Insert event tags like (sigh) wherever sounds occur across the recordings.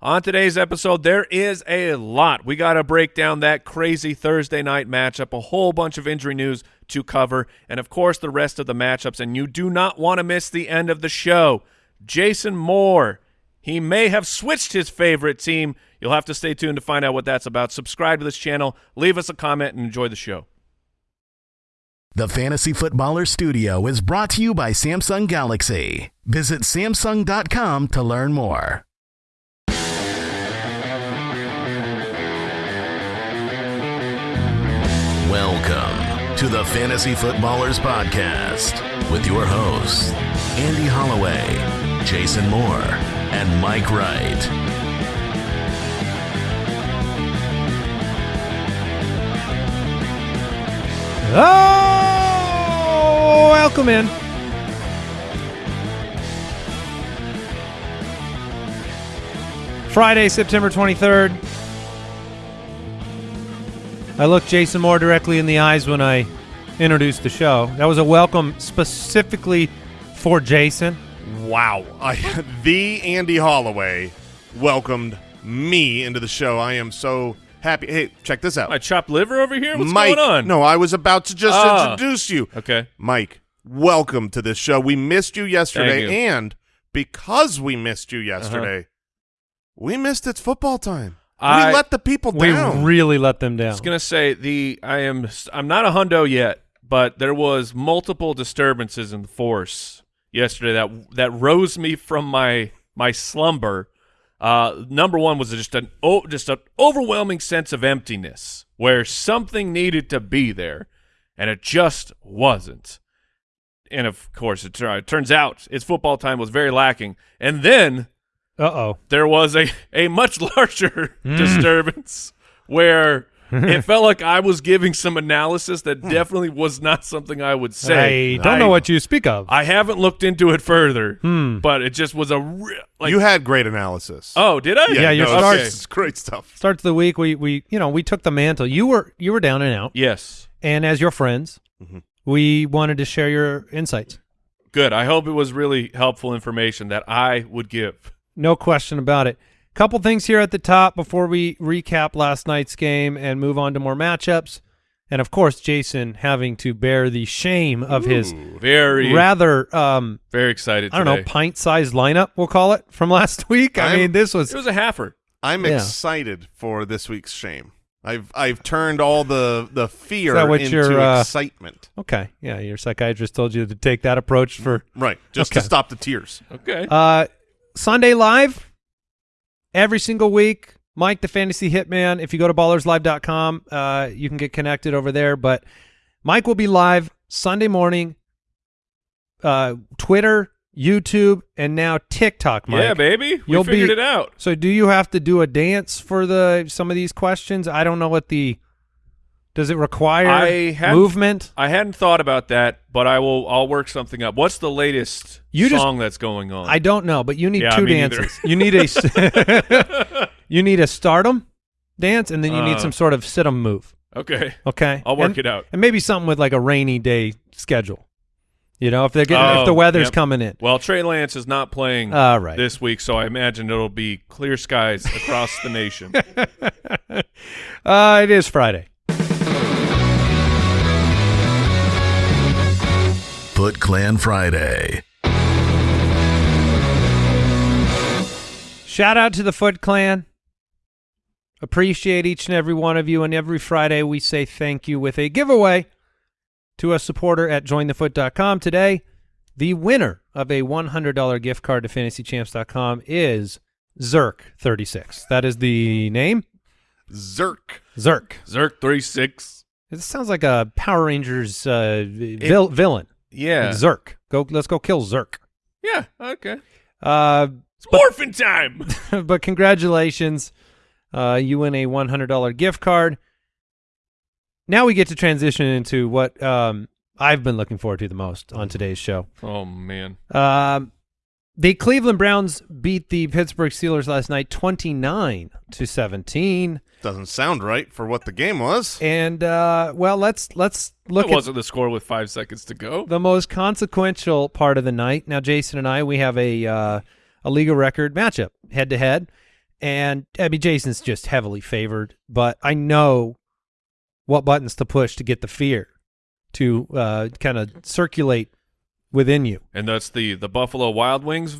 On today's episode, there is a lot. We got to break down that crazy Thursday night matchup, a whole bunch of injury news to cover, and of course the rest of the matchups. And you do not want to miss the end of the show. Jason Moore, he may have switched his favorite team. You'll have to stay tuned to find out what that's about. Subscribe to this channel, leave us a comment, and enjoy the show. The Fantasy Footballer Studio is brought to you by Samsung Galaxy. Visit Samsung.com to learn more. To the Fantasy Footballers Podcast with your hosts, Andy Holloway, Jason Moore, and Mike Wright. Oh, welcome in. Friday, September 23rd. I looked Jason Moore directly in the eyes when I introduced the show. That was a welcome specifically for Jason. Wow. I, (laughs) the Andy Holloway welcomed me into the show. I am so happy. Hey, check this out. My chopped liver over here? What's Mike, going on? No, I was about to just Ah. introduce you. Okay. Mike, welcome to this show. We missed you yesterday, you. Uh-huh. and because we missed you yesterday, we missed it's football time. I- we let the people We down. really let them down. I was gonna say the I am I'm not a hundo yet, but there was multiple disturbances in the force yesterday that that rose me from my my slumber. Uh, number one was just an oh, just an overwhelming sense of emptiness where something needed to be there, and it just wasn't. And of course, it, it turns out its football time was very lacking. And then Uh-oh. there was a, a much (laughs) larger Hmm. disturbance where (laughs) it felt like I was giving some analysis that definitely was not something I would say. I don't know what you speak of. I haven't looked into it further, Hmm. but it just was a real like. you had great analysis. oh, did I? Yeah, your no, starts- (laughs) It's great stuff. Start to the week, we we you know we took the mantle. You were you were down and out, Yes, and as your friends, Mhm. we wanted to share your insights. good. I hope it was really helpful information that I would give. No question about it. Couple things here at the top before we recap last night's game and move on to more matchups. And of course, Jason having to bear the shame of his Very, rather, um, very excited. I don't know, pint-sized lineup. We'll call it from (laughs) last week. I I'm- mean, this was It was a halfer. I'm Yeah. excited for this week's shame. I've I've turned all the the fear that what into your, uh, excitement. okay. Yeah, your psychiatrist told you to take that approach for Right, just Okay. to stop the tears. Okay. Uh, Sunday live every single week. Mike, the fantasy hitman. If you go to ballerslive.com, uh, you can get connected over there. But Mike will be live Sunday morning, uh, Twitter, YouTube, and now TikTok. Mike. yeah, baby. We You'll figured be- it out. So, do you have to do a dance for the some of these questions? I don't know what the. Does it require I movement? I hadn't thought about that, but I will. I'll work something up. What's the latest You just- song that's going on? I don't know, but you need Yeah, two dances. You need a (laughs) (laughs) you need a stardom dance, and then you need Uh. some sort of sit 'em move. okay. Okay, I'll work and, it out. and maybe something with like a rainy day schedule. You know, if they're getting Oh, if the weather's yep. coming in. Well, Trey Lance is not playing All right. this week, so I imagine it'll be clear skies across the nation. (laughs) uh, it is Friday. Foot Clan Friday. Shout out to the Foot Clan. Appreciate each and every one of you, and every Friday we say thank you with a giveaway to a supporter at jointhefoot.com. Today, the winner of a $100 gift card to fantasychamps.com is Zerk36. That is the name? Zerk. Zerk. Zerk three six. It sounds like a Power Rangers uh, vil- villain. Yeah. Zerk. Go. Let's go kill Zerk. yeah. Okay. Uh, It's morphin' time. (laughs) but congratulations. Uh, you win a $100 gift card. Now we get to transition into what um, I've been looking forward to the most on today's show. oh man. Um, the Cleveland Browns beat the Pittsburgh Steelers last night 29 to 17. Doesn't sound right for what the game was. And uh, well, let's let's look that at wasn't the score with five seconds to go. the most consequential part of the night. Now, Jason and I, we have a uh, a legal record matchup head to head, And I mean, Jason's just heavily favored, but I know what buttons to push to get the fear to uh, kind of circulate within you. And that's the the Buffalo Wild Wings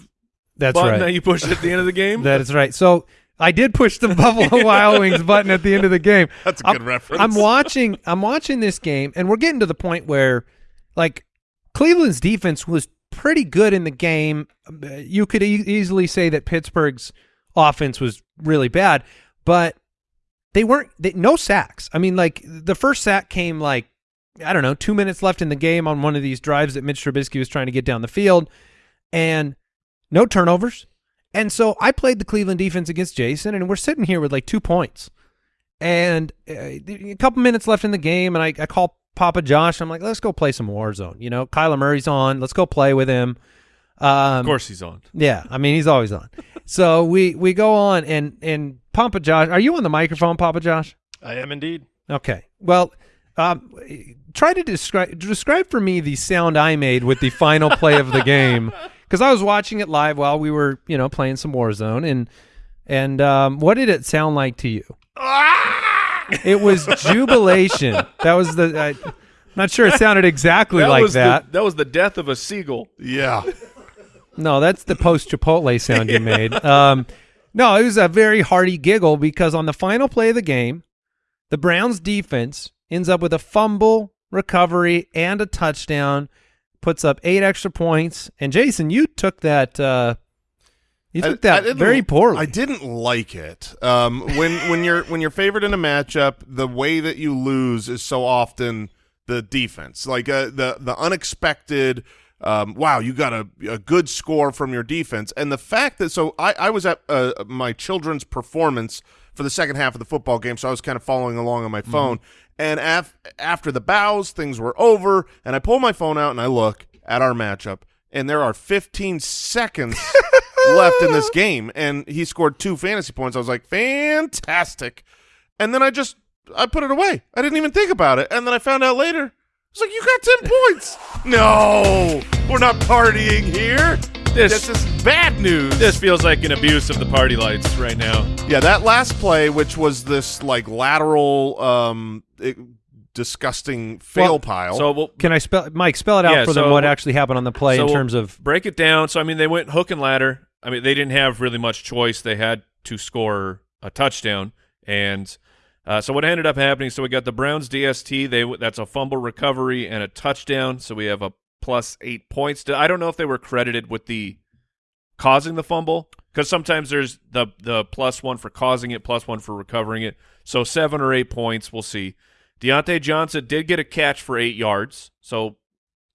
That's button right. that you push at the end of the (laughs) game. That is right. So I did push the Buffalo (laughs) Wild Wings button at the end of the game. (laughs) That's a I'm- good reference. I'm watching. I'm watching this game, and we're getting to the point where, like, Cleveland's defense was pretty good in the game. You could e- easily say that Pittsburgh's offense was really bad, but they weren't. They, no sacks. I mean, like the first sack came like I don't know, two minutes left in the game on one of these drives that Mitch Trubisky was trying to get down the field, and no turnovers. And so I played the Cleveland defense against Jason, and we're sitting here with like two points. And uh, a couple minutes left in the game, and I, I call Papa Josh. I'm like, let's go play some Warzone. You know, Kyler Murray's on. Let's go play with him. Um, of course he's on. Yeah, I mean, he's always on. (laughs) so we we go on, and and Papa Josh, are you on the microphone, Papa Josh? I am indeed. Okay. Well, um, try to describe describe for me the sound I made with the final play of the game (laughs) because I was watching it live while we were, you know, playing some Warzone, and and um, what did it sound like to you? it was jubilation. That was the. I, am not sure it sounded exactly like that. The, that was the death of a seagull. yeah. No, that's the post Chipotle sound you (laughs) made. Um, no, it was a very hearty giggle because on the final play of the game, the Browns defense ends up with a fumble, recovery, and a touchdown, puts up eight extra points. And Jason, you took that. Uh, you took I that didn't- very poorly. I didn't like it. Um, when when you're when you're favored in a matchup, the way that you lose is so often the defense, like uh, the the unexpected. Um, wow, you got a, a good score from your defense, and the fact that so I, I was at uh, my children's performance for the second half of the football game, so I was kind of following along on my phone. And af- after the bows, things were over, and I pull my phone out and I look at our matchup, and there are 15 seconds (laughs) left in this game, and he scored two fantasy points. I was like, fantastic. And then I just I put it away. I didn't even think about it. And then I found out later. I was like, you got 10 (laughs) points. No, we're not partying here. This- this is bad news. This feels like an abuse of the party lights right now. Yeah, that last play, which was this like lateral, um, disgusting fail Well, pile. So we'll Can I spell Mike spell it out Yeah, for them so- what actually happened on the play so in we'll terms of break it down. So I mean, they went hook and ladder. I mean, they didn't have really much choice. They had to score a touchdown, and uh, so what ended up happening? So we got the Browns DST. They that's a fumble recovery and a touchdown. So we have a plus eight points. I don't know if they were credited with the causing the fumble because sometimes there's the the plus one for causing it, plus one for recovering it. So seven or eight points. We'll see. Diontae Johnson did get a catch for eight yards. So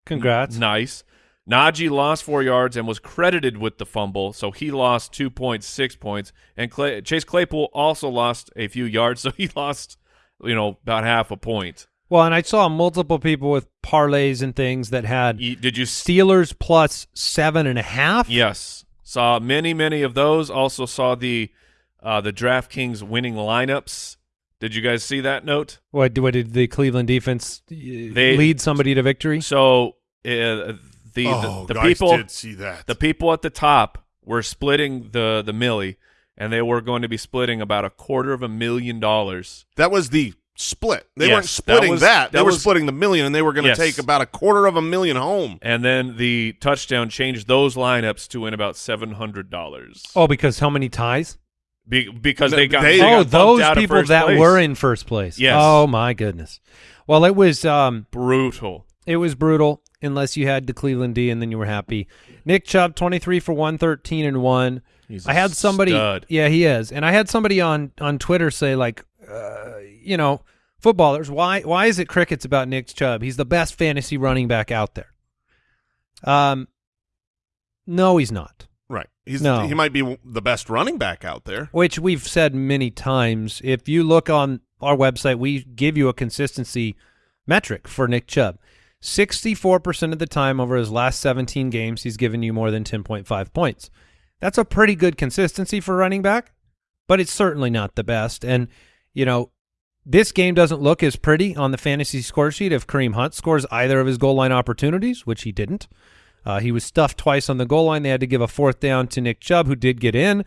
congrats. Nice. Najee lost four yards and was credited with the fumble, so he lost 2.6 points. And Clay, Chase Claypool also lost a few yards, (laughs) so he lost, you know, about half a point. Well, and I saw multiple people with parlays and things that had You- did you? Steelers plus seven and a half. Yes, saw many, many of those. Also saw the uh, the DraftKings winning lineups. Did you guys see that note? What, what did the Cleveland defense uh, lead somebody to victory? So uh, the oh, the, the guys people did see that. the people at the top were splitting the the millie, and they were going to be splitting about a quarter of a million dollars. that was the split. They Yes, weren't that splitting was- that. They that were was- splitting the million, and they were going to Yes. take about a quarter of a million home. And then the touchdown changed those lineups to win about seven hundred dollars. Oh, because how many ties? Be- because No, they got they- got oh, bumped those people that place. were in first place. Yes. Oh my goodness. Well, it was um, brutal. it was brutal unless you had the Cleveland D and then you were happy. Nick Chubb, twenty three for one thirteen and one. He's I had somebody. stud. Yeah, he is, and I had somebody on on Twitter say like, uh, you know, footballers, why why is it crickets about Nick Chubb? He's the best fantasy running back out there. Um, no, he's not. He's No. he might be the best running back out there. Which we've said many times. If you look on our website, we give you a consistency metric for Nick Chubb. 64% of the time over his last 17 games, he's given you more than 10.5 points. That's a pretty good consistency for running back, but it's certainly not the best. And, you know, this game doesn't look as pretty on the fantasy score sheet if Kareem Hunt scores either of his goal line opportunities, which he didn't. Uh, he was stuffed twice on the goal line. They had to give a fourth down to Nick Chubb, who did get in.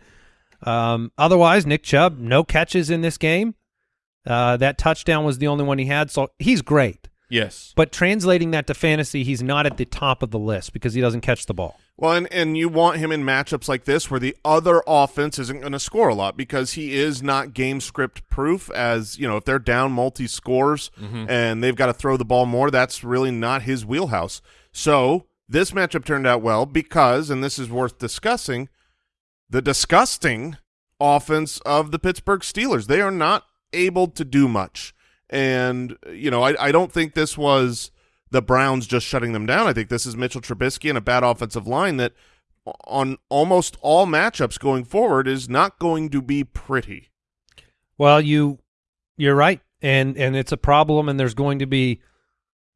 Um, otherwise, Nick Chubb, no catches in this game. Uh, that touchdown was the only one he had, so he's great. Yes. But translating that to fantasy, he's not at the top of the list because he doesn't catch the ball. Well, and, and you want him in matchups like this where the other offense isn't going to score a lot because he is not game script proof. As you know, if they're down multi scores and they've got to throw the ball more, that's really not his wheelhouse. So this matchup turned out well because, and this is worth discussing, the disgusting offense of the Pittsburgh Steelers. They are not able to do much. And, you know, I, I don't think this was the Browns just shutting them down. I think this is Mitchell Trubisky and a bad offensive line that on almost all matchups going forward is not going to be pretty. Well, you you're right, and and it's a problem, and there's going to be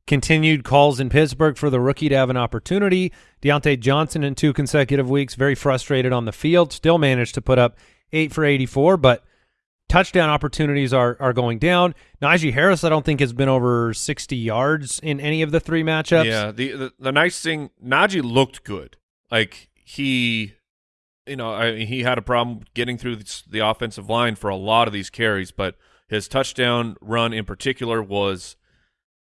continued calls in Pittsburgh for the rookie to have an opportunity. Diontae Johnson in two consecutive weeks, very frustrated on the field, still managed to put up eight for 84, but touchdown opportunities are are going down. Najee Harris, I don't think has been over 60 yards in any of the three matchups. Yeah. The, the the nice thing, Najee looked good. Like he, you know, I, he had a problem getting through the, the offensive line for a lot of these carries, but his touchdown run in particular was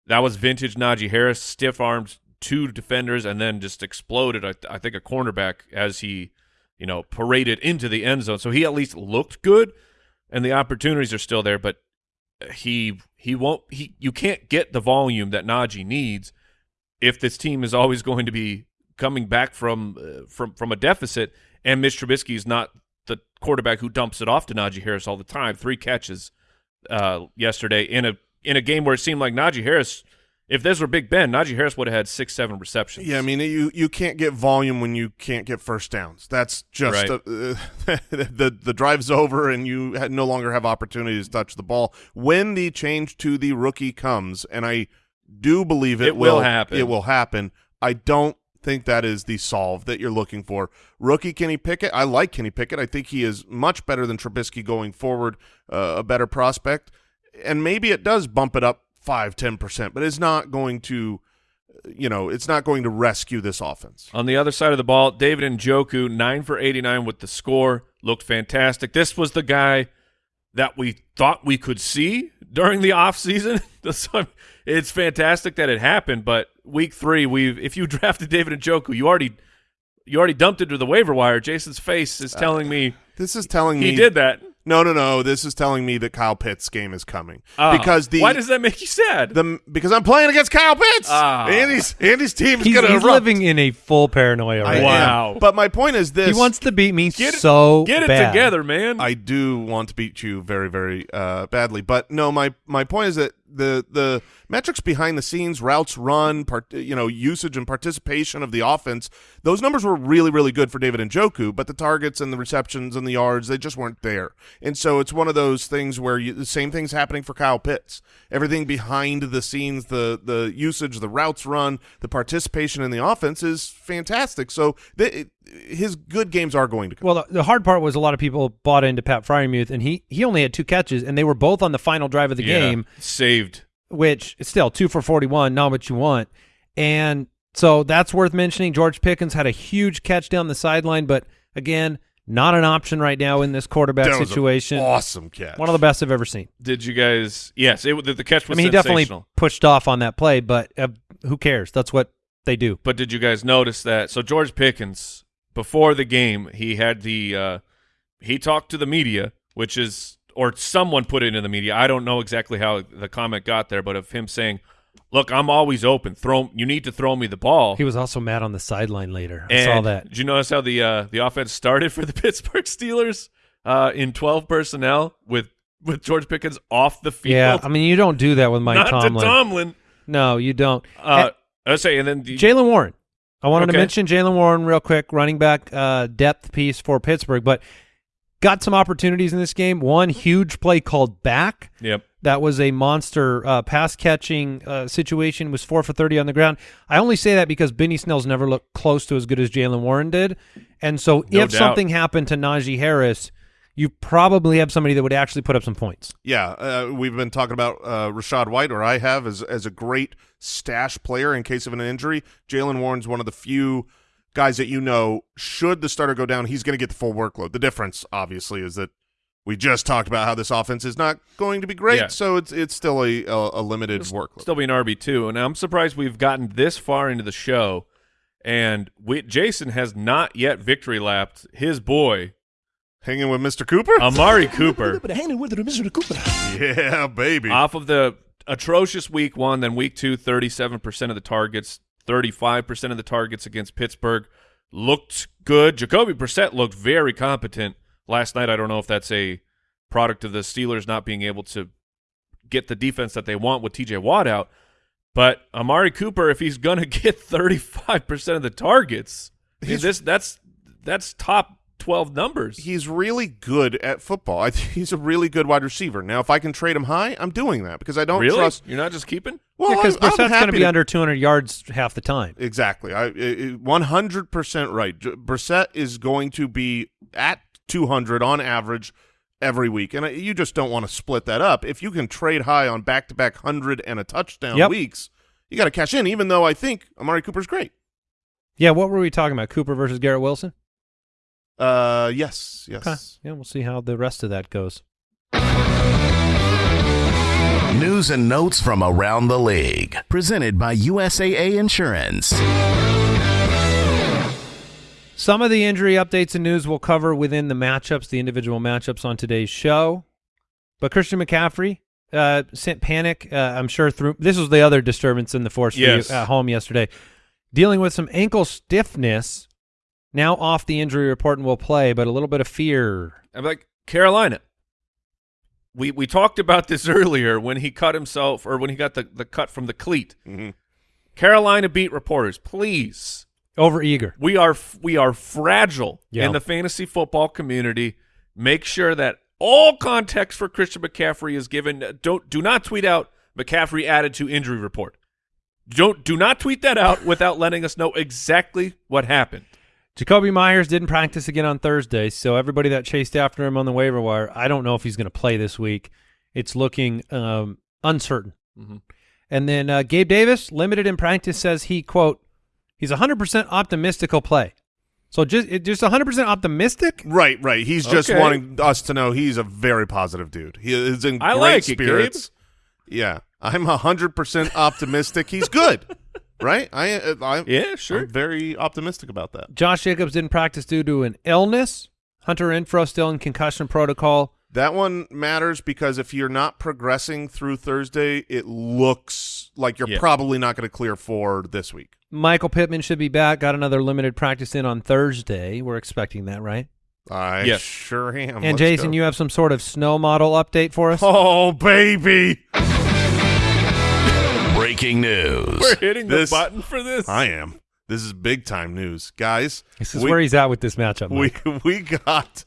that was vintage Najee Harris, stiff armed two defenders and then just exploded. I, I think a cornerback as he, you know, paraded into the end zone. So he at least looked good, and the opportunities are still there. But he he won't he you can't get the volume that Najee needs if this team is always going to be coming back from uh, from from a deficit. And Mitch Trubisky is not the quarterback who dumps it off to Najee Harris all the time. Three catches uh, yesterday in a in a game where it seemed like Najee Harris. If this were Big Ben, Najee Harris would have had six, seven receptions. Yeah, I mean you you can't get volume when you can't get first downs. That's just Right. uh, (laughs) the the drive's over and you no longer have opportunities to touch the ball. When the change to the rookie comes, and I do believe it, It will happen. It will happen. I don't think that is the solve that you're looking for. Rookie Kenny Pickett, I like Kenny Pickett. I think he is much better than Trubisky going forward, uh, a better prospect. And maybe it does bump it up five, ten percent, but it's not going to, you know, it's not going to rescue this offense. On the other side of the ball, David Njoku 9 for 89 with the score, looked fantastic. This was the guy that we thought we could see during the offseason. (laughs) So it's fantastic that it happened, but week three, we've if you (laughs) drafted David Njoku, you already you already dumped it to the waiver wire. Jason's face is uh, telling me This is telling he me did that. No, no, no. This is telling me that Kyle Pitts' game is coming Ah, because the why does that make you sad? the because I'm playing against Kyle Pitts. Ah. Andy's Andy's team is He's, going to he's living in a full paranoia I right am. Wow. But my point is this: He wants to beat me Get it- so Get it bad. together, man. I do want to beat you very, very uh, badly. But no, my my point is that the the metrics behind the scenes, routes run, part, you know, usage and participation of the offense, those numbers were really, really good for David Njoku. But the targets and the receptions and the yards, they just weren't there. And so it's one of those things where you, the same thing's happening for Kyle Pitts. Everything behind the scenes, the the usage, the routes run, the participation in the offense is fantastic. So the, it, his good games are going to come. Well, the, the hard part was a lot of people bought into Pat Freiermuth, and he he only had two catches, and they were both on the final drive of the Yeah, game, saved. which is still two for forty one, not what you want. And so that's worth mentioning. George Pickens had a huge catch down the sideline, but again, not an option right now in this quarterback That was situation. awesome catch. One of the best I've ever seen. Did you guys? Yes, it, the, the catch was. I was mean, he definitely pushed off on that play, but uh, who cares? That's what they do. But did you guys notice that? So George Pickens, before the game, he had the uh, he talked to the media, which is or someone put it in the media. I don't know exactly how the comment got there, but of him saying, "Look, I'm always open. Throw you need to throw me the ball." He was also mad on the sideline later. I and saw that. Did you notice how the uh, the offense started for the (laughs) Pittsburgh Steelers uh, in 12 personnel with with George Pickens off the field? Yeah, I mean, you don't do that with Mike not Tomlin. to Tomlin. No, you don't. Uh, I say, and then the, Jaylen Warren. I wanted to mention Jaylen Warren real quick, running back uh, depth piece for Pittsburgh, but got some opportunities in this game. One huge play called back. Yep. That was a monster uh, pass catching uh, situation. Was four for thirty on the ground. I only say that because Benny Snell's never looked close to as good as Jaylen Warren did, and so No if doubt. something happened to Najee Harris, you probably have somebody that would actually put up some points. Yeah, uh, we've been talking about uh, Rachaad White, or I have, as as a great stash player in case of an injury. Jaylen Warren's one of the few guys that you know should the starter go down, he's going to get the full workload. The difference, obviously, is that we just talked about how this offense is not going to be great, Yeah. so it's it's still a a, a limited workload. Still be an RB two, and I'm surprised we've gotten this far into the show, and we, Jason has not yet victory lapped his boy Hanging with Mr. Cooper? Amari (laughs) Cooper Hanging with Mr. Cooper. yeah, baby. off of the atrocious week one, then week two, 37% of the targets, 35% of the targets against Pittsburgh looked good. Jacoby Brissett looked very competent last night. I don't know if that's a product of the Steelers not being able to get the defense that they want with TJ Watt out. But Amari Cooper, if he's going (laughs) to get 35% of the targets, I mean, this that's that's top 12 numbers. he's really good at football. I think he's a really good wide receiver. Now, if I can trade him high, I'm doing that because I don't really? trust. You're not just keeping? Well, because I'm- I'm Brissett's going to be under 200 yards half the time. Exactly. I one hundred percent right. J- Brissett is going to be at two hundred on average every week, and uh, you just don't want to split that up. If you can trade high on back to back hundred and a touchdown Yep. weeks, you got to cash in. Even though I think Amari Cooper's great. Yeah, what were we talking about? Cooper versus Garrett Wilson? Uh, yes, yes. Okay. Yeah, we'll see how the rest of that goes. News and notes from around the league. Presented by USAA Insurance. Some of the injury updates and news we'll cover within the matchups, the individual matchups on today's show. But Christian McCaffrey uh, sent panic. Uh, I'm sure through this was the other disturbance in the force for Yes. you at home yesterday, dealing with some ankle stiffness. Now off the injury report and will play, but a little bit of fear. I'm like Carolina. We we talked about this (laughs) earlier when he cut himself or when he got the, the cut from the cleat. Mhm. Carolina beat reporters, please. Over eager. We are we are fragile Yeah. in the fantasy football community. Make sure that all context for Christian McCaffrey is given. Don't do not tweet out McCaffrey added to injury report. Don't do not tweet that out (laughs) without letting us know exactly what happened. Jakobi Meyers didn't practice again on Thursday, so everybody that chased after him on the waiver wire, I don't know if he's going to play this week. It's looking um, uncertain. Mhm. And then uh, Gabe Davis, limited in practice, says he quote, he's 100% optimistic he'll play. So just it- just 100% optimistic. Right, right. He's just Okay. wanting us to know he's a very positive dude. He is in I great like it, Gabe. spirits. Yeah, I'm hundred percent optimistic. he's good, right? I, uh, I Yeah, sure. I'm very optimistic about that. Josh Jacobs didn't practice due to an illness. Hunter Renfrow still in concussion protocol. That one matters because if you're not progressing through Thursday, it looks like you're Yeah. probably not going to clear for this week. Michael Pittman should be back. Got another limited practice in on Thursday. We're expecting that, right? I Yes. sure am. and Let's Jason, go. you have some sort of snow model update for us? Oh baby, Breaking news. We're hitting the This- button for this. I am. This is big time news, guys. This is we, where he's at with this matchup. we Mike. (laughs) we got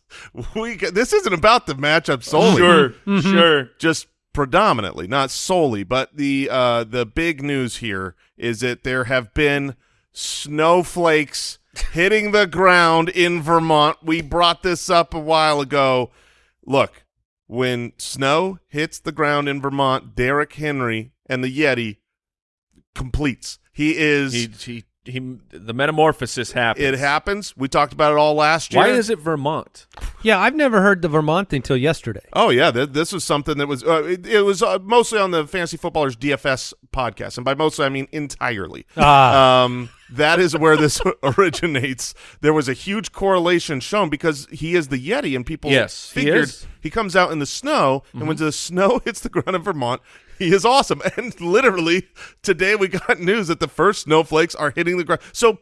we got. This isn't about the matchup solely. Sure, Mm-hmm. sure. just predominantly, not solely, but the uh, the big news here is that there have been snowflakes hitting the ground in Vermont. We brought this up a while ago. Look, when snow hits the ground in Vermont, Derrick Henry and the Yeti completes. He is. He, he, he, the metamorphosis happens. it happens. We talked about it all last year. Why is it Vermont? yeah, I've never heard the Vermont thing till yesterday. Oh yeah, th- this was something that was uh, it, it was uh, mostly on the Fantasy Footballers DFS podcast, and by mostly I mean entirely. Ah. Um, that is where this (laughs) originates. There was a huge correlation shown because he is the Yeti, and people Yes, he figured is. he comes out in the snow, and when the snow (laughs) hits the ground in Vermont, he is awesome. (laughs) And literally today we got (laughs) news that the first snowflakes are hitting the ground. So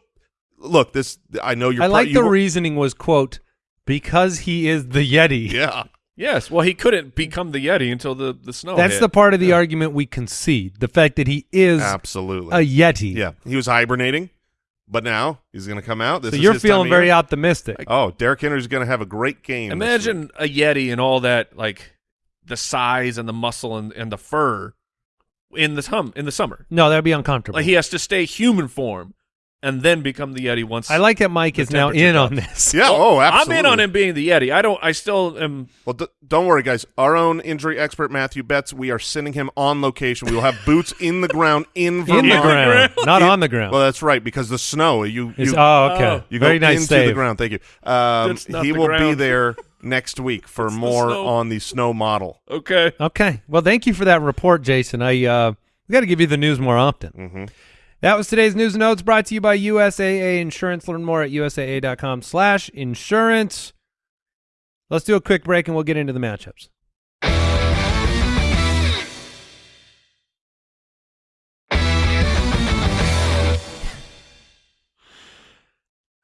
look, this I know you're. I like you the were- reasoning was quote because he is the Yeti. Yeah. (laughs) Yes. Well, he couldn't become the Yeti until the the snow. That's hit. the part of the argument we concede. The fact that he is Absolutely. a Yeti. Yeah, he was hibernating, but now he's going to come out. This So is you're his feeling of very year. optimistic. Oh, Derrick Henry's going to have a great game. Imagine a Yeti and all that, like the size and the muscle and, and the fur in the hum in the summer. no, that'd be uncomfortable. Like he has to stay human form and then become the Yeti once. I like that Mike is now temperature in on this. Yeah. Oh, absolutely. I'm in on him being the Yeti. I don't. I still am. Well, d- don't worry, guys. Our own injury expert Matthew Betz. We are sending him on location. We will have boots in the ground in Vermont. In the ground, not on the ground. Well, that's right because the snow. You you, oh, okay. Oh. you go Very nice into save. the ground. Thank you. Um, he the will be there next week for It's more snow. on the snow model. Okay. Okay. Well, thank you for that report, Jason. I uh, we got to give you the news more often. hmm That was today's news and notes brought to you by USAA Insurance. Learn more at usaa.com slash insurance. Let's do a quick break and we'll get into the matchups.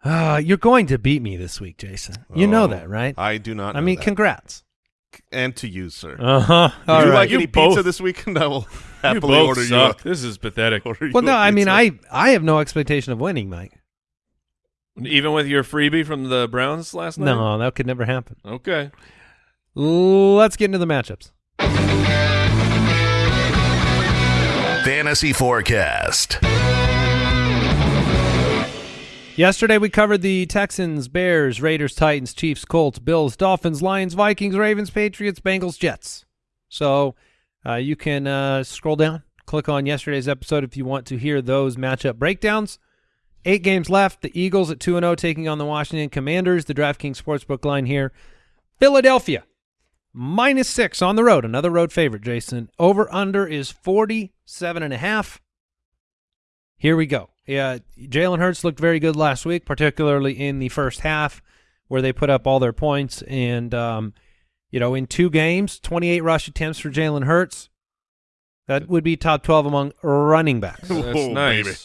Uh, you're going to beat me this week, Jason. You know Oh, that, right? I do not. I know mean, that. congrats. and to you, sir. Uh-huh. Would All you right. like You any both- pizza this weekend? (laughs) I will You happily both order suck. you. This is pathetic. A, (laughs) order well, no, a I mean, pizza. I I have no expectation of winning, Mike. Even with your freebie from the Browns last night. No, that could never happen. Okay. Let's get into the matchups. Fantasy Forecast. Yesterday we covered the Texans, Bears, Raiders, Titans, Chiefs, Colts, Bills, Dolphins, Lions, Vikings, Ravens, Patriots, Bengals, Jets. So uh, you can uh, scroll down, click on yesterday's episode if you want to hear those matchup breakdowns. Eight games left. The Eagles at 2 0 taking on the Washington Commanders. The DraftKings Sportsbook line here. Philadelphia minus six on the road. Another road favorite, Jason. Over under is 47 and a half. Here we go. Yeah, Jalen Hurts looked very good last week, particularly in the first half where they put up all their points. And, um, you know, in two games, 28 rush attempts for Jalen Hurts. That would be top 12 among running backs. That's Oh, nice. baby.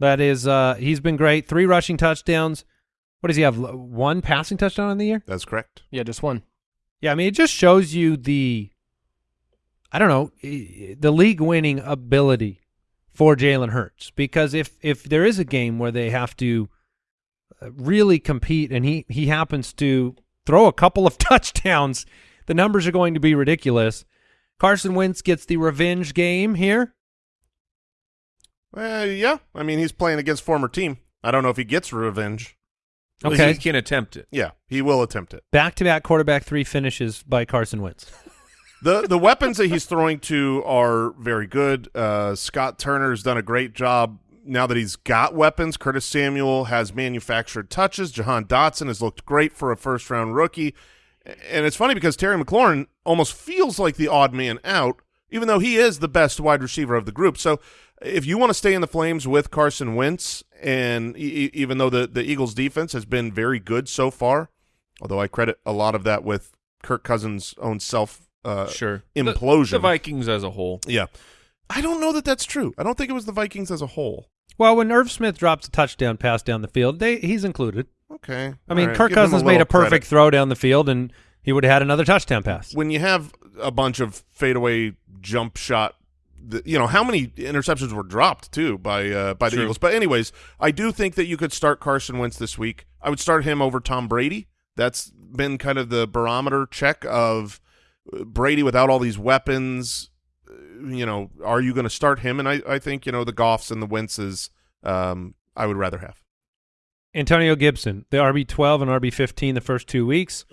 That is, uh, he's been great. Three rushing touchdowns. What does he have? One passing touchdown in the year? That's correct. Yeah, just one. Yeah, I mean, it just shows you the, I don't know, the league winning ability for Jalen Hurts. Because if if there is a game where they have to uh, really compete, and he he happens to throw a couple of (laughs) touchdowns, the numbers are going to be ridiculous. Carson Wentz gets the revenge game here. Uh, yeah, I mean he's playing against former team. I don't know if he gets revenge. Okay. He can attempt it. Yeah, he will attempt it. Back to back quarterback three finishes by Carson Wentz. (laughs) the The weapons that he's throwing to are very good. Uh, Scott Turner's done a great job now that he's got weapons. Curtis Samuel has manufactured touches. Jahan Dotson has looked great for a first round rookie. And it's funny because Terry McLaurin almost feels like the odd man out, even though he is the best wide receiver of the group. So if you want to stay in the flames with Carson Wentz, and even though the, the Eagles defense has been very good so far, although I credit a lot of that with Kirk Cousins' own self uh, Sure. Implosion. The, Vikings as a whole. yeah. I don't know that that's true. I don't think it was the Vikings as a whole. Well, when Irv Smith drops a touchdown pass down the field, they, he's included. Okay. I mean, All right. Kirk Give Cousins a made a perfect credit. throw down the field, and he would have had another touchdown pass. When you have a bunch of fadeaway jump shot, the, you know how many interceptions were dropped too by uh, by the True. Eagles. But anyways, I do think that you could start Carson Wentz this week. I would start him over Tom Brady. That's been kind of the barometer check of Brady without all these weapons. uh, You know, are you going to start him? And I, I think you know the Goffs and the Wentzes. Um, I would rather have. Antonio Gibson, the RB twelve and RB fifteen the first two weeks.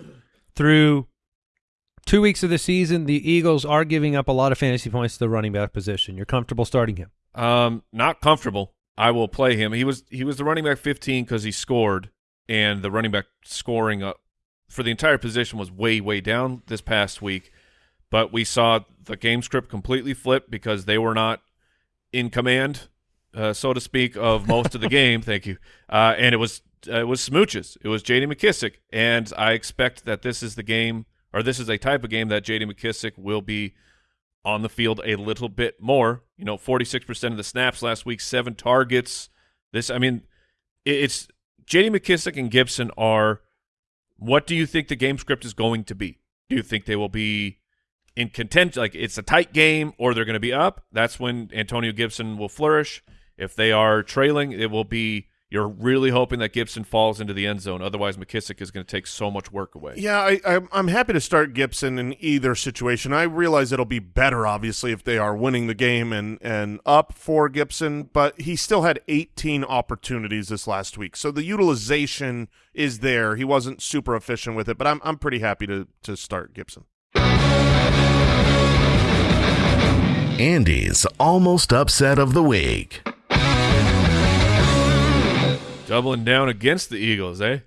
Through two weeks of the season, the Eagles are giving up a lot of fantasy points to the running back position. You're comfortable starting him. Um, not comfortable. I will play him. He was he was the running back 15 because he scored, and the running back scoring uh, for the entire position was way way down this past week. But we saw the game script completely flip because they were not in command, uh, so to speak, of most of the (laughs) game. Thank you. Uh, and it was uh, it was smooches. It was J.D. McKissic, and I expect that this is the game, or this is a type of game that J.D. McKissic will be on the field a little bit more. You know, 46% of the snaps last week, seven targets. This, I mean, it's J.D. McKissic and Gibson are. What do you think the game script is going to be? Do you think they will be in contention? Like it's a tight game, or they're going to be up? That's when Antonio Gibson will flourish. If they are trailing, it will be you're really hoping that Gibson falls into the end zone. Otherwise, McKissic is going to take so much work away. Yeah, I, I, I'm happy to start Gibson in either situation. I realize it'll be better, obviously, if they are winning the game and, and up for Gibson, but he still had 18 opportunities this last week. So the utilization is there. He wasn't super efficient with it, but I'm, I'm pretty happy to, to start Gibson. Andy's almost upset of the week. Doubling down against the Eagles, eh?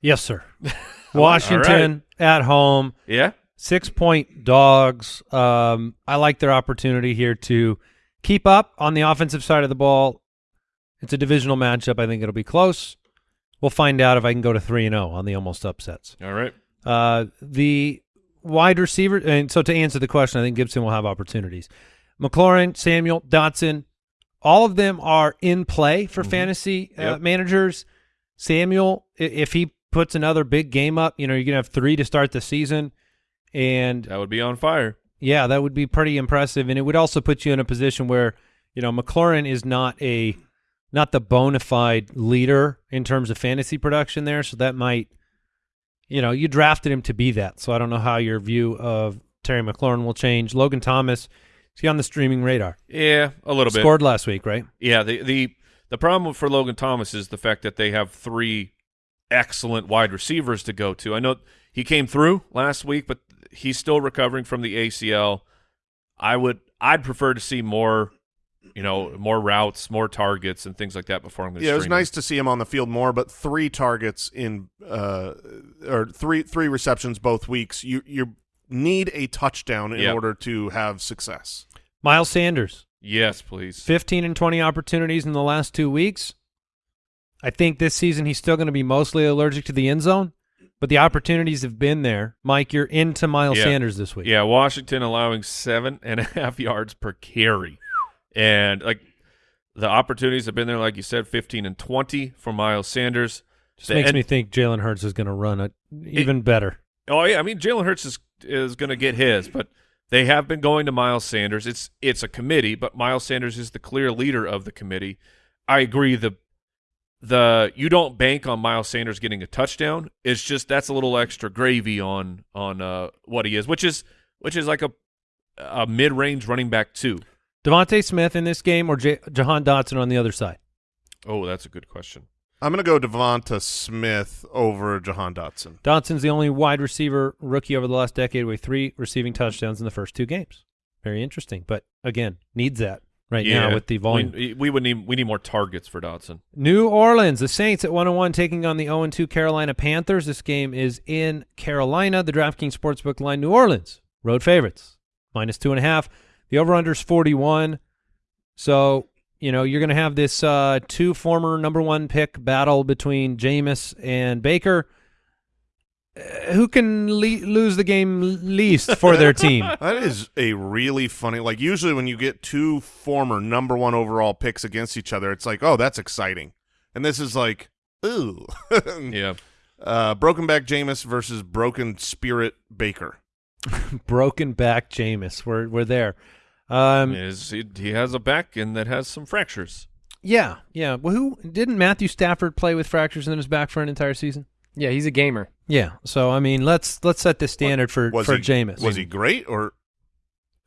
Yes, sir. (laughs) Washington at home, Yeah. six point dogs. Um, I like their opportunity here to keep up on the offensive side of the ball. It's a divisional matchup. I think it'll be close. We'll find out if I can go to three and zero on the almost upsets. All right. Uh, the wide receiver, and so to answer the question, I think Gibson will have opportunities. McLaurin, Samuel, Dotson, all of them are in play for fantasy uh, Yep. managers. Samuel, if he puts another big game up, you know, you're gonna have three to start the season, and That would be on fire. yeah, that would be pretty impressive, and it would also put you in a position where you know McLaurin is not a not the bona fide leader in terms of fantasy production there, so that might you know you drafted him to be that. So I don't know how your view of Terry McLaurin will change. Logan Thomas, is he on the streaming radar? Yeah, a little bit. Scored last week, right? Yeah, the the the problem for Logan Thomas is the fact that they have three excellent wide receivers to go to. I know he came through last week, but he's still recovering from the ACL. I would I'd prefer to see more, you know, more routes, more targets, and things like that before I'm going to. Yeah, it was nice to see him on the field more, but three targets in uh, or three three receptions both weeks. You you need a touchdown in Yep. order to have success. Miles Sanders, Yes, please. 15 and 20 opportunities in the last two weeks. I think this season he's still going to be mostly allergic to the end zone, but the opportunities have been there. Mike, you're into Miles Yeah. Sanders this week. Yeah, Washington allowing seven and a half (laughs) yards per carry, and like the opportunities have been there, like you said, fifteen and twenty for Miles Sanders. Just The- makes and- me think Jalen Hurts is going to run it even better. Oh yeah, I mean Jalen Hurts is is going to get his, but they have been going to Miles Sanders. It's it's a committee, but Miles Sanders is the clear leader of the committee. I agree. The the you don't bank on Miles Sanders getting a touchdown. It's just that's a little extra gravy on on uh, what he is, which is which is like a a mid range running back too. DeVonta Smith in this game or J- Jahan Dotson on the other side? Oh, that's a good question. I'm going to go DeVonta Smith over Jahan Dotson. Dotson's the only wide receiver rookie over the last decade with three receiving touchdowns in the first two games. Very interesting, but again, needs that right yeah, now with the volume. we, we would need we need more targets for Dotson. New Orleans, the Saints at 101 taking on the 0-2 Carolina Panthers. This game is in Carolina. The DraftKings Sportsbook line, New Orleans, road favorites, minus two and a half. The over-under is 41. So, you know, you're going to have this uh, two former number one pick battle between Jameis and Baker. Uh, who can le- lose the game least for their (laughs) team? That is a really funny. Like usually when you get two former number one overall picks against each other, it's like, oh, that's exciting. And this is like, ooh, (laughs) Yeah, uh, broken back Jameis versus broken spirit Baker. (laughs) Broken back Jameis. We're, we're there. I Um, is- he, he has a back and that has some fractures. Yeah, yeah. Well, who didn't Matthew Stafford play with fractures in his back for an entire season? Yeah, he's a gamer. Yeah. So I mean, let's let's set the standard for Was for he, Jameis. Was he great or?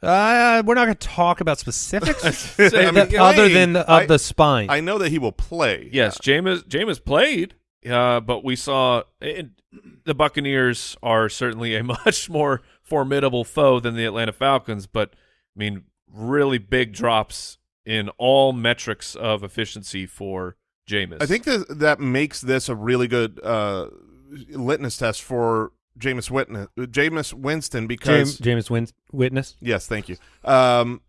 Uh, we're not going to talk about specifics (laughs) I (laughs) that- mean, other than the, I- of the spine. I know that he will play. Yes, Jameis Jameis played, uh, but we saw it, the Buccaneers are certainly a (laughs) much more formidable foe than the Atlanta Falcons. But I mean, really big drops in all metrics of efficiency for Jameis. I think that that makes this a really good uh, litmus test for Jameis Winston, Jameis Winston because James, Jameis Win- Witness. Yes, thank you. Um,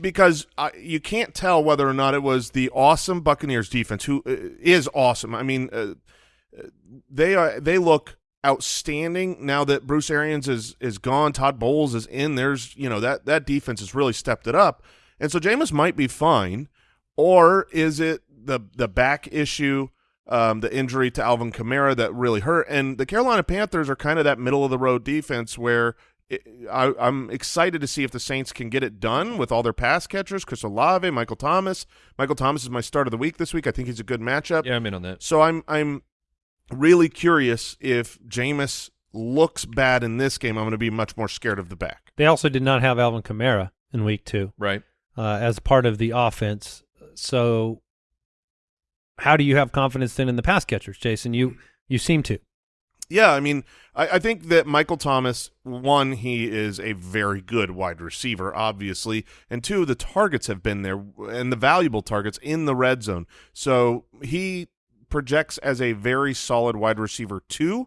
because I, you can't tell whether or not it was the awesome Buccaneers defense, who uh, is awesome. I mean, uh, uh, they are they look outstanding now that Bruce Arians is is gone. Todd Bowles is in. There's you know that that defense has really stepped it up, and so Jameis might be fine, or is it the the back issue? Um, the injury to Alvin Kamara that really hurt, and the Carolina Panthers are kind of that middle of the road defense where it, I, I'm excited to see if the Saints can get it done with all their pass catchers, Chris Olave, Michael Thomas. Michael Thomas is my start of the week this week. I think he's a good matchup. Yeah, I'm in on that. So I'm I'm really curious if Jameis looks bad in this game. I'm going to be much more scared of the back. They also did not have Alvin Kamara in week two Right. uh, as part of the offense. So, how do you have confidence then in the pass catchers, Jason? You you seem to. Yeah, I mean, I, I think that Michael Thomas, one, he is a very good wide receiver, obviously, and two, the targets have been there and the valuable targets in the red zone. So he projects as a very solid wide receiver too.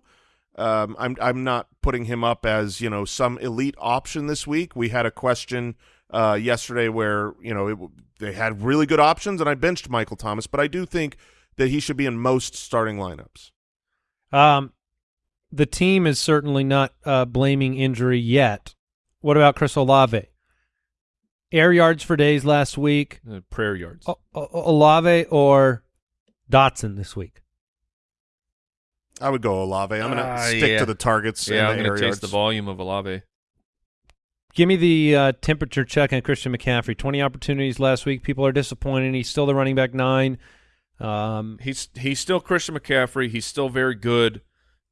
Um, I'm I'm not putting him up as you know some elite option this week. We had a question uh, yesterday where you know it, they had really good options, and I benched Michael Thomas, but I do think that he should be in most starting lineups. Um, the team is certainly not uh, blaming injury yet. What about Chris Olave? Air yards for days last week. Uh, prayer yards. O- O- Olave or Dotson this week? I would go Olave. I'm going to Uh, stick yeah. to the targets. yeah, I'm the going air to yards. the volume of Olave. Give me the uh, temperature check on Christian McCaffrey. 20 opportunities last week. People are disappointed. He's still the running back nine. Um, He's he's still Christian McCaffrey. He's still very good.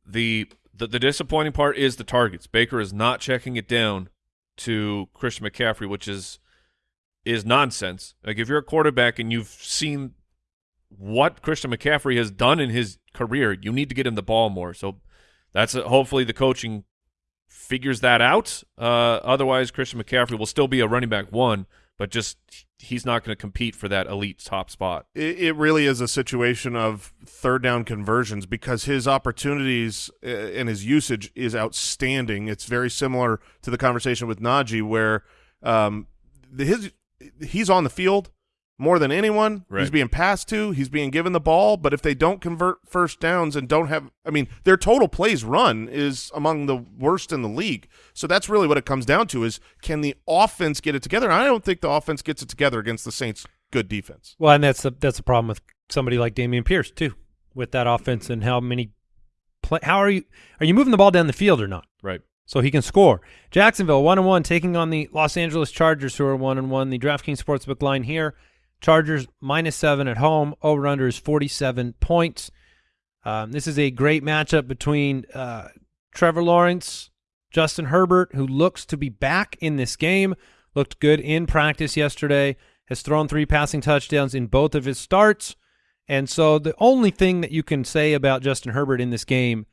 The, the the disappointing part is the targets. Baker is not checking it down to Christian McCaffrey, which is is nonsense. Like if you're a quarterback and you've seen what Christian McCaffrey has done in his career, you need to get him the ball more. So that's a, hopefully the coaching figures that out. Uh, otherwise, Christian McCaffrey will still be a running back one, but just he's not going to compete for that elite top spot. It, it really is a situation of third down conversions because his opportunities uh, and his usage is outstanding. It's very similar to the conversation with Najee where um, the, his he's on the field more than anyone. He's being passed to. He's being given the ball. But if they don't convert first downs and don't have, I mean, their total plays run is among the worst in the league. So that's really what it comes down to: is can the offense get it together? I don't think the offense gets it together against the Saints' good defense. well, and that's the that's the problem with somebody like Dameon Pierce too, with that offense and how many play. How are you? Are you moving the ball down the field or not? Right. so he can score. Jacksonville one and one taking on the Los Angeles Chargers, who are one and one. The DraftKings Sportsbook line here: Chargers minus seven at home. Over under is forty seven points. Um, this is a great matchup between uh, Trevor Lawrence, Justin Herbert, who looks to be back in this game. Looked good in practice yesterday. Has thrown three passing touchdowns in both of his starts. And so the only thing that you can say about Justin Herbert in this game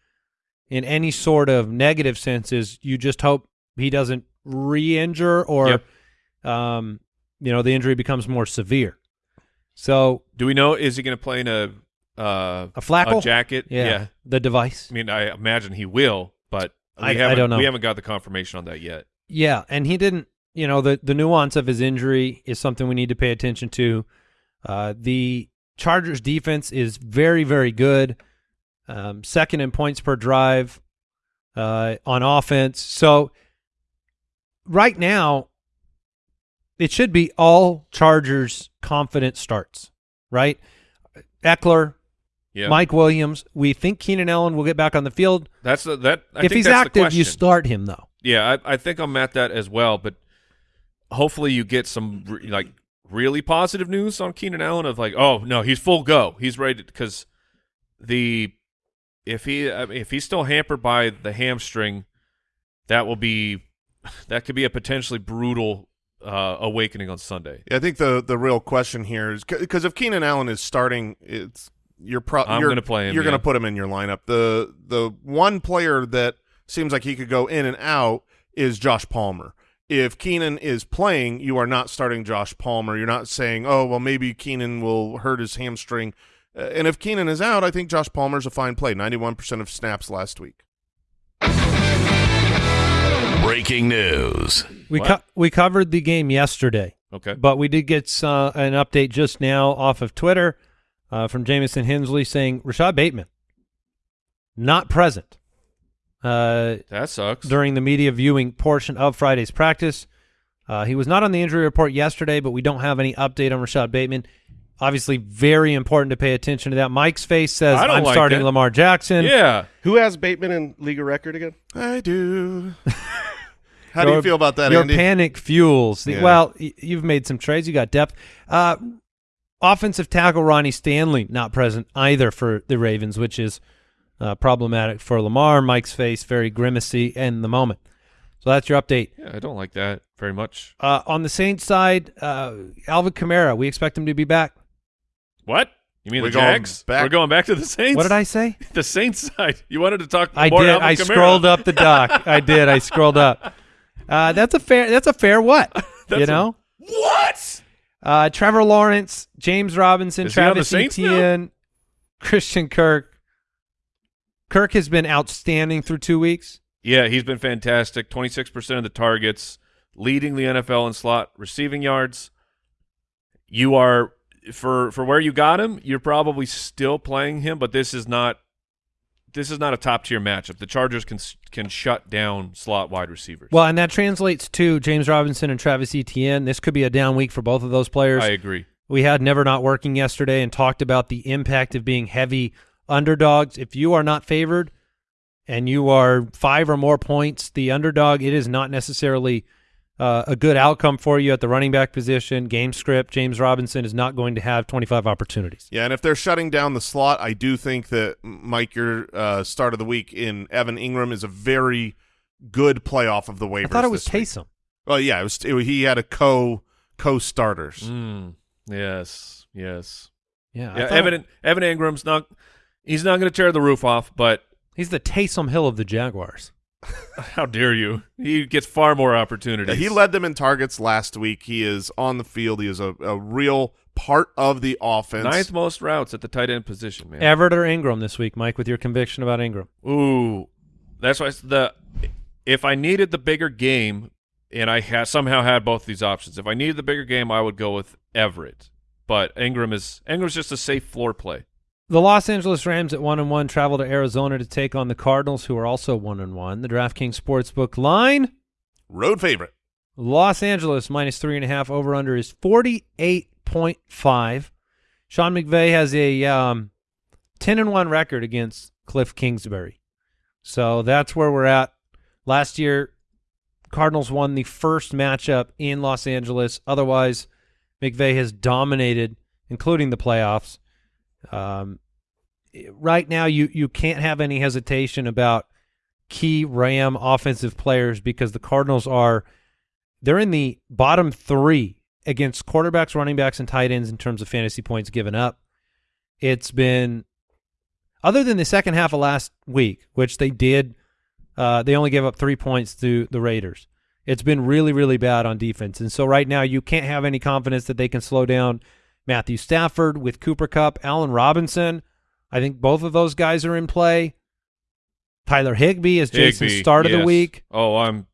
in any sort of negative sense is you just hope he doesn't re-injure or Yep. um, you know the injury becomes more severe. So Do we know is he going to play in a uh, a Flacco, a jacket? yeah, yeah. the device, I mean, I imagine he will, but I- I haven't, don't know. We haven't got the confirmation on that yet. yeah, and he didn't. You know the the nuance of his injury is something we need to pay attention to. Uh, the Chargers defense is very very good, um, second in points per drive uh, on offense. So right now, it should be all Chargers confident starts, right? Ekeler, Yeah, Mike Williams. We think Keenan Allen will get back on the field. That's the, that. I if think he's active, you start him though. Yeah, I, I think I'm at that as well. But hopefully, you get some re- like really positive news on Keenan Allen of like, oh no, he's full go, he's ready because the if he I mean, if he's still hampered by the hamstring, that will be (laughs) that could be a potentially brutal uh, awakening on Sunday. Yeah, I think the the real question here is because if Keenan Allen is starting, it's you're pro- I'm gonna play him, You're going to put him in your lineup. The the one player that seems like he could go in and out is Josh Palmer. If Keenan is playing, you are not starting Josh Palmer. You're not saying, "Oh, well, maybe Keenan will hurt his hamstring." Uh, and if Keenan is out, I think Josh Palmer's a fine play. Ninety-one percent of snaps last week. Breaking news. We co- we covered the game yesterday, Okay, but we did get uh, an update just now off of Twitter uh, from Jamison Hensley saying Rashod Bateman not present uh, that sucks. during the media viewing portion of Friday's practice. Uh, he was not on the injury report yesterday, but we don't have any update on Rashod Bateman. Obviously, very important to pay attention to that. Mike's face says, I don't "I'm like starting that. Lamar Jackson." yeah, Who has Bateman in league of record again? I do. (laughs) How do you feel about that, Your Andy? panic fuels. The, Yeah. Well, y- you've made some trades. You got depth. Uh, offensive tackle Ronnie Stanley not present either for the Ravens, which is uh, problematic for Lamar. Mike's face very grimacy in the moment. So that's your update. Yeah, I don't like that very much. Uh, on the Saints side, uh, Alvin Kamara, we expect him to be back. What? You mean We're the going Jags? back- We're going back to the Saints. What did I say? (laughs) The Saints side. You wanted to talk. I more did. Alvin I Kamara. scrolled up the doc. I did. I scrolled up. (laughs) Uh, that's a fair. That's a fair what? (laughs) You a- know. What? Uh, Trevor Lawrence, James Robinson, Is he on the Travis now? Etienne, Christian Kirk. Kirk has been outstanding through two weeks. Yeah, he's been fantastic. Twenty six percent of the targets, leading the NFL in slot receiving yards. You are for for where you got him. You're probably still playing him, but this is not. This is not a top tier matchup. The Chargers can can shut down slot wide receivers. Well, and that translates to James Robinson and Travis Etienne. This could be a down week for both of those players. I agree. We had Never Not Working yesterday and talked about the impact of being heavy underdogs. If you are not favored and you are five or more points, the underdog, it is not necessarily uh, a good outcome for you at the running back position. Game script, James Robinson is not going to have 25 opportunities. Yeah, and if they're shutting down the slot, I do think that Mike, your uh, start of the week in Evan Engram is a very good playoff of the waivers. I thought it was this week. Taysom. Well, yeah, it was. it- he had a co co starters. Mm, yes, yes. Yeah, Yeah, thought it- Evan Evan Engram's not. He's not going to tear the roof off, but he's the Taysom Hill of the Jaguars. (laughs) how dare you? He gets far more opportunities. he led them in targets last week. He is on the field. He is a, a real part of the offense. ninth most routes at the tight end position, man. Everett or Engram this week, Mike, with your conviction about Engram. Ooh, that's why the if I needed the bigger game, and I ha- somehow had both these options. If I needed the bigger game, I would go with Everett. But Engram is Engram's just a safe floor play. The Los Angeles Rams at one and one travel to Arizona to take on the Cardinals, who are also one and one. The DraftKings Sportsbook line: Road favorite. Los Angeles minus three and a half. Over under is forty eight point five. Sean McVay has a um, ten and one record against Cliff Kingsbury, so that's where we're at. Last year, Cardinals won the first matchup in Los Angeles. Otherwise, McVay has dominated, including the playoffs. Um, right now, you you can't have any hesitation about key Ram offensive players because the Cardinals are they're in the bottom three against quarterbacks, running backs, and tight ends in terms of fantasy points given up. It's been other than the second half of last week, which they did, uh, they only gave up three points to the Raiders. It's been really, really bad on defense, and so right now you can't have any confidence that they can slow down Matthew Stafford with Cooper Kupp, Allen Robinson. I think both of those guys are in play. Tyler Higbee is Jason's Higbee, start of the week. Oh, I'm.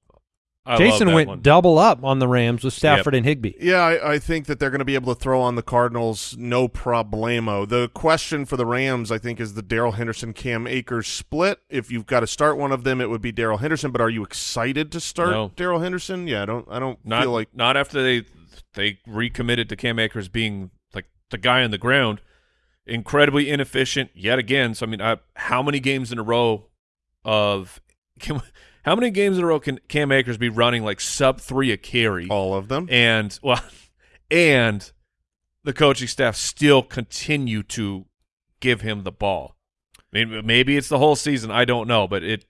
I Jason love that went one. double up on the Rams with Stafford and Higbee. Yeah, I, I think that they're going to be able to throw on the Cardinals no problemo. The question for the Rams, I think, is the Darrell Henderson Cam Akers split. If you've got to start one of them, it would be Darrell Henderson. But are you excited to start No. Darrell Henderson? Yeah, I don't. I don't Not feel like not after they they recommitted to Cam Akers being like the guy on the ground. Incredibly inefficient yet again. So I mean, I, how many games in a row of (laughs) can, how many games in a row can Cam Akers be running like sub three a carry? all of them. and (laughs) well, and the coaching staff still continue to give him the ball. I mean, maybe it's the whole season. I don't know, but it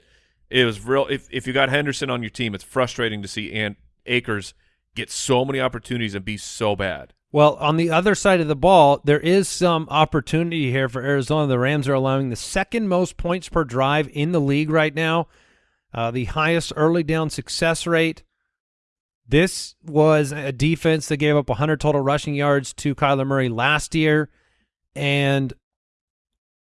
it was real. If if you got Henderson on your team, it's frustrating to see and Akers get so many opportunities and be so bad. Well, on the other side of the ball, there is some opportunity here for Arizona. The Rams are allowing the second most points per drive in the league right now, uh, the highest early down success rate. This was a defense that gave up 100 total rushing yards to Kyler Murray last year. And,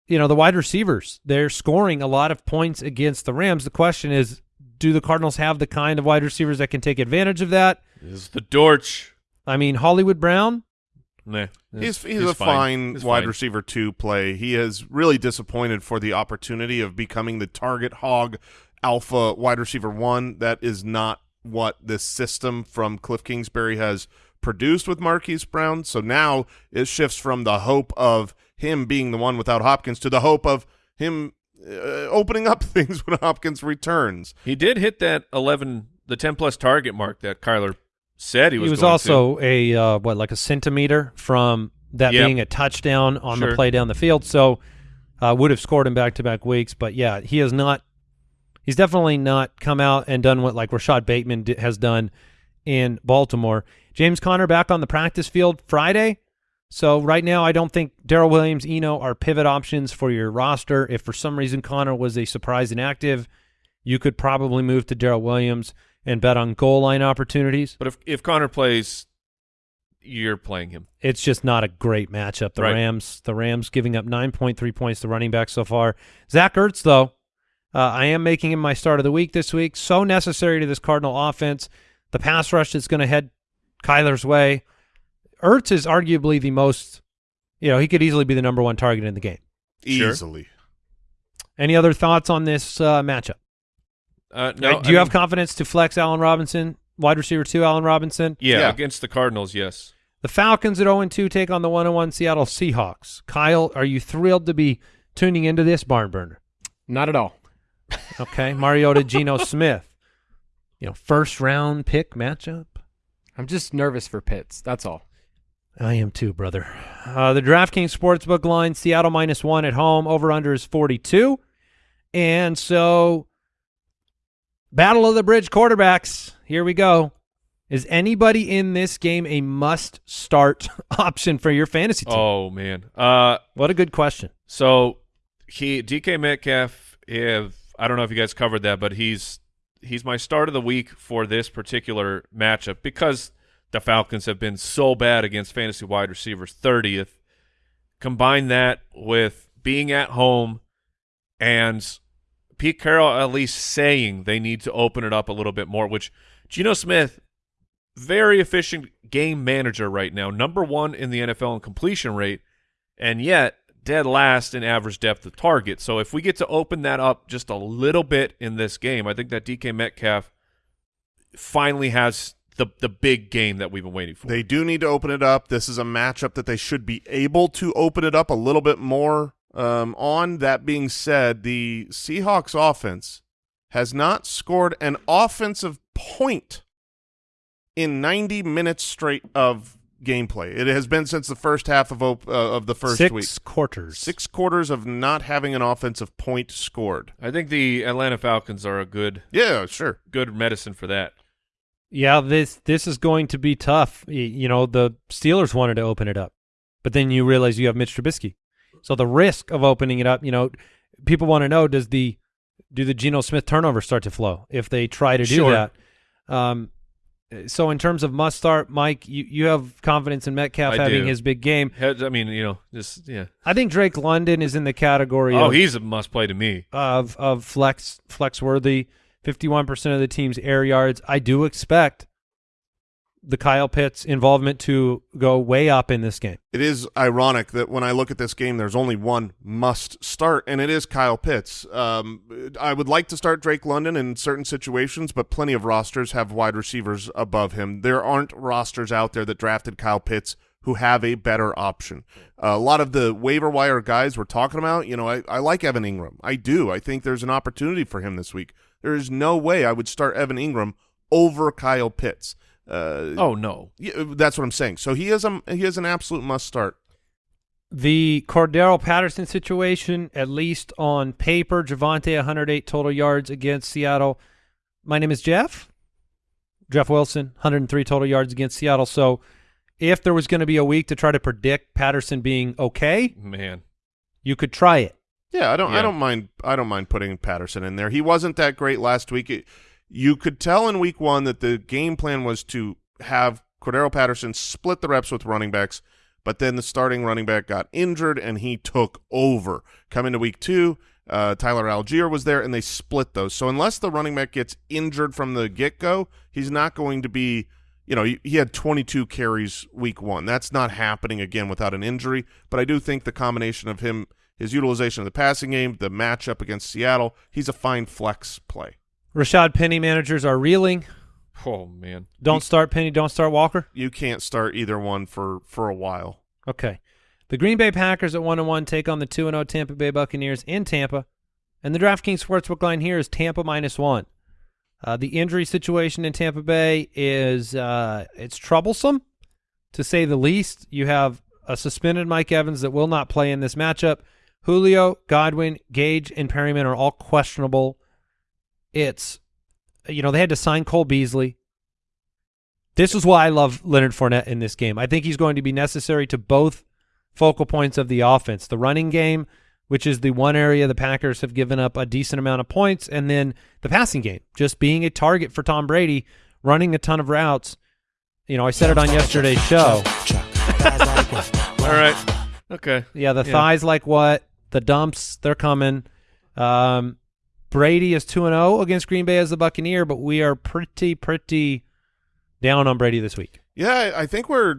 you know, the wide receivers, they're scoring a lot of points against the Rams. The question is, do the Cardinals have the kind of wide receivers that can take advantage of that? Is the Dortch. I mean, Hollywood Brown, Nah, He's it's- he's, a fine, It's wide fine. receiver to play. He has really disappointed for the opportunity of becoming the target hog alpha wide receiver one. That is not what this system from Cliff Kingsbury has produced with Marquise Brown. So now it shifts from the hope of him being the one without Hopkins to the hope of him uh, opening up (laughs) things when Hopkins returns. He did hit that 11 the ten plus target mark that Kyler said he was. he was also a uh, what like a centimeter from that Yep. being a touchdown on the play down the field. So uh, would have scored in back to back weeks. But yeah, he has not. He's definitely not come out and done what like Rashod Bateman has done in Baltimore. James Conner back on the practice field Friday. So right now, I don't think Darrel Williams, Eno are pivot options for your roster. If for some reason Conner was a surprise inactive, you could probably move to Darrel Williams and bet on goal line opportunities. But if if Conner plays, you're playing him. It's just not a great matchup. The Right. Rams, the Rams giving up 9.3 points to running back so far. Zach Ertz, though, uh, I am making him my start of the week this week. So necessary to this Cardinal offense. The pass rush is going to head Kyler's way. Ertz is arguably the most, you know, he could easily be the number one target in the game. Sure. Easily. Any other thoughts on this uh, matchup? Uh, no, do I you have mean, confidence to flex Allen Robinson, wide receiver two, Allen Robinson? yeah, Yeah. against the Cardinals? Yes. The Falcons at 0-2 take on the 1-1 Seattle Seahawks. Kyle, are you thrilled to be tuning into this barn burner? Not at all. (laughs) Okay, Mariota, Geno (laughs) Smith. You know, first round pick matchup. I'm just nervous for Pitts. That's all. I am too, brother. Uh, the DraftKings Sportsbook line, Seattle minus one at home. Over under is 42. And so, Battle of the Bridge quarterbacks. Here we go. Is anybody in this game a must start (laughs) option for your fantasy team? Oh man. Uh, What a good question. so he DK Metcalf. If I don't know if you guys covered that, but he's he's my start of the week for this particular matchup because the Falcons have been so bad against fantasy wide receivers. Thirtieth. Combine that with being at home and Pete Carroll at least saying they need to open it up a little bit more, which Geno Smith, very efficient game manager right now, number one in the NFL in completion rate, and yet dead last in average depth of target. So if we get to open that up just a little bit in this game, I think that DK Metcalf finally has the the big game that we've been waiting for. They do need to open it up. This is a matchup that they should be able to open it up a little bit more um, on. That being said, the Seahawks offense has not scored an offensive point in 90 minutes straight of gameplay. It has been since the first half of op- uh, of the first Six week. quarters. Six quarters of not having an offensive point scored. I think the Atlanta Falcons are a good Yeah, sure. good medicine for that. Yeah, this this is going to be tough. You know, the Steelers wanted to open it up, but then you realize you have Mitch Trubisky. So the risk of opening it up, you know, people want to know does the do the Geno Smith turnover start to flow if they try to do Sure. that? Um, so in terms of must start, Mike, you, you have confidence in Metcalf I having do. his big game. I mean, you know, just yeah. I think Drake London is in the category Oh, of, he's a must play to me. of of flex flex worthy. Fifty one percent of the team's air yards. I do expect the Kyle Pitts involvement to go way up in this game. It is ironic that when I look at this game, there's only one must start, and it is Kyle Pitts. Um, I would like to start Drake London in certain situations, but plenty of rosters have wide receivers above him. There aren't rosters out there that drafted Kyle Pitts who have a better option. a lot of the waiver wire guys we're talking about, you know, I, I like Evan Engram. I do. I think there's an opportunity for him this week. There is no way I would start Evan Engram over Kyle Pitts. Uh, Oh no. yeah, that's what I'm saying. So he is a he is an absolute must start. The Cordarrelle Patterson situation, at least on paper, Javonte 108 total yards against Seattle. My name is Jeff. Jeff Wilson, 103 total yards against Seattle. So if there was going to be a week to try to predict Patterson being okay, Man. you could try it. Yeah, I don't I don't mind I don't mind putting Patterson in there. He wasn't that great last week. It- you could tell in week 1 that the game plan was to have Cordarrelle Patterson split the reps with running backs, but then the starting running back got injured and he took over. Coming to week 2, uh, Tyler Allgeier was there and they split those. So unless the running back gets injured from the get-go, he's not going to be you know, he had 22 carries week one. That's not happening again without an injury. But I do think the combination of him, his utilization of the passing game, the matchup against Seattle, he's a fine flex play. Rashad Penny managers are reeling. Oh man. Don't start Penny, don't start Walker. You can't start either one for for a while. Okay. The Green Bay Packers at 1 and 1 take on the 2 and 0 Tampa Bay Buccaneers in Tampa. And the DraftKings Sportsbook line here is Tampa minus 1. Uh, the injury situation in Tampa Bay is uh, it's troublesome, to say the least. You have a suspended Mike Evans that will not play in this matchup. Julio, Godwin, Gage, and Perriman are all questionable. It's, you know, they had to sign Cole Beasley. This is why I love Leonard Fournette in this game. I think he's going to be necessary to both focal points of the offense. The running game, which is the one area the Packers have given up a decent amount of points, and then the passing game, just being a target for Tom Brady, running a ton of routes. You know, I said it on yesterday's show. All right. Okay. Yeah, the Yeah. thighs like what? The dumps, they're coming. Um, Brady is 2 and 0 against Green Bay as the Buccaneer, but we are pretty pretty down on Brady this week. Yeah, I I think we're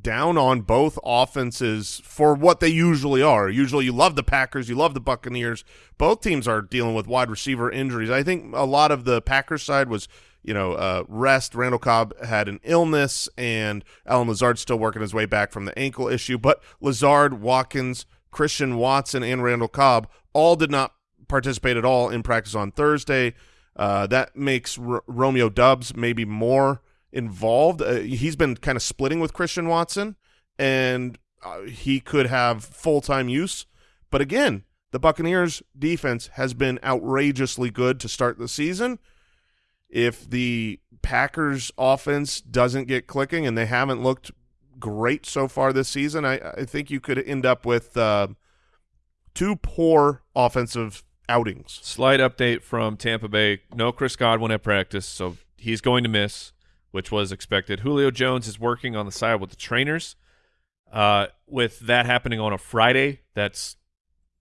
down on both offenses for what they usually are. Usually you love the Packers, you love the Buccaneers. Both teams are dealing with wide receiver injuries. I think a lot of the Packers side was, you know, uh, rest. Randall Cobb had an illness, and Allen Lazard's still working his way back from the ankle issue. But Lazard, Watkins, Christian Watson, and Randall Cobb all did not participate at all in practice on Thursday. Uh, that makes R- Romeo Doubs maybe more involved. Uh, he's been kind of splitting with Christian Watson, and uh, he could have full time use. But again, the Buccaneers' defense has been outrageously good to start the season. If the Packers' offense doesn't get clicking, and they haven't looked great so far this season, I, I think you could end up with uh, two poor offensive outings. Slight update from Tampa Bay. No Chris Godwin at practice, so he's going to miss, which was expected. Julio Jones is working on the side with the trainers. Uh, with that happening on a Friday, that's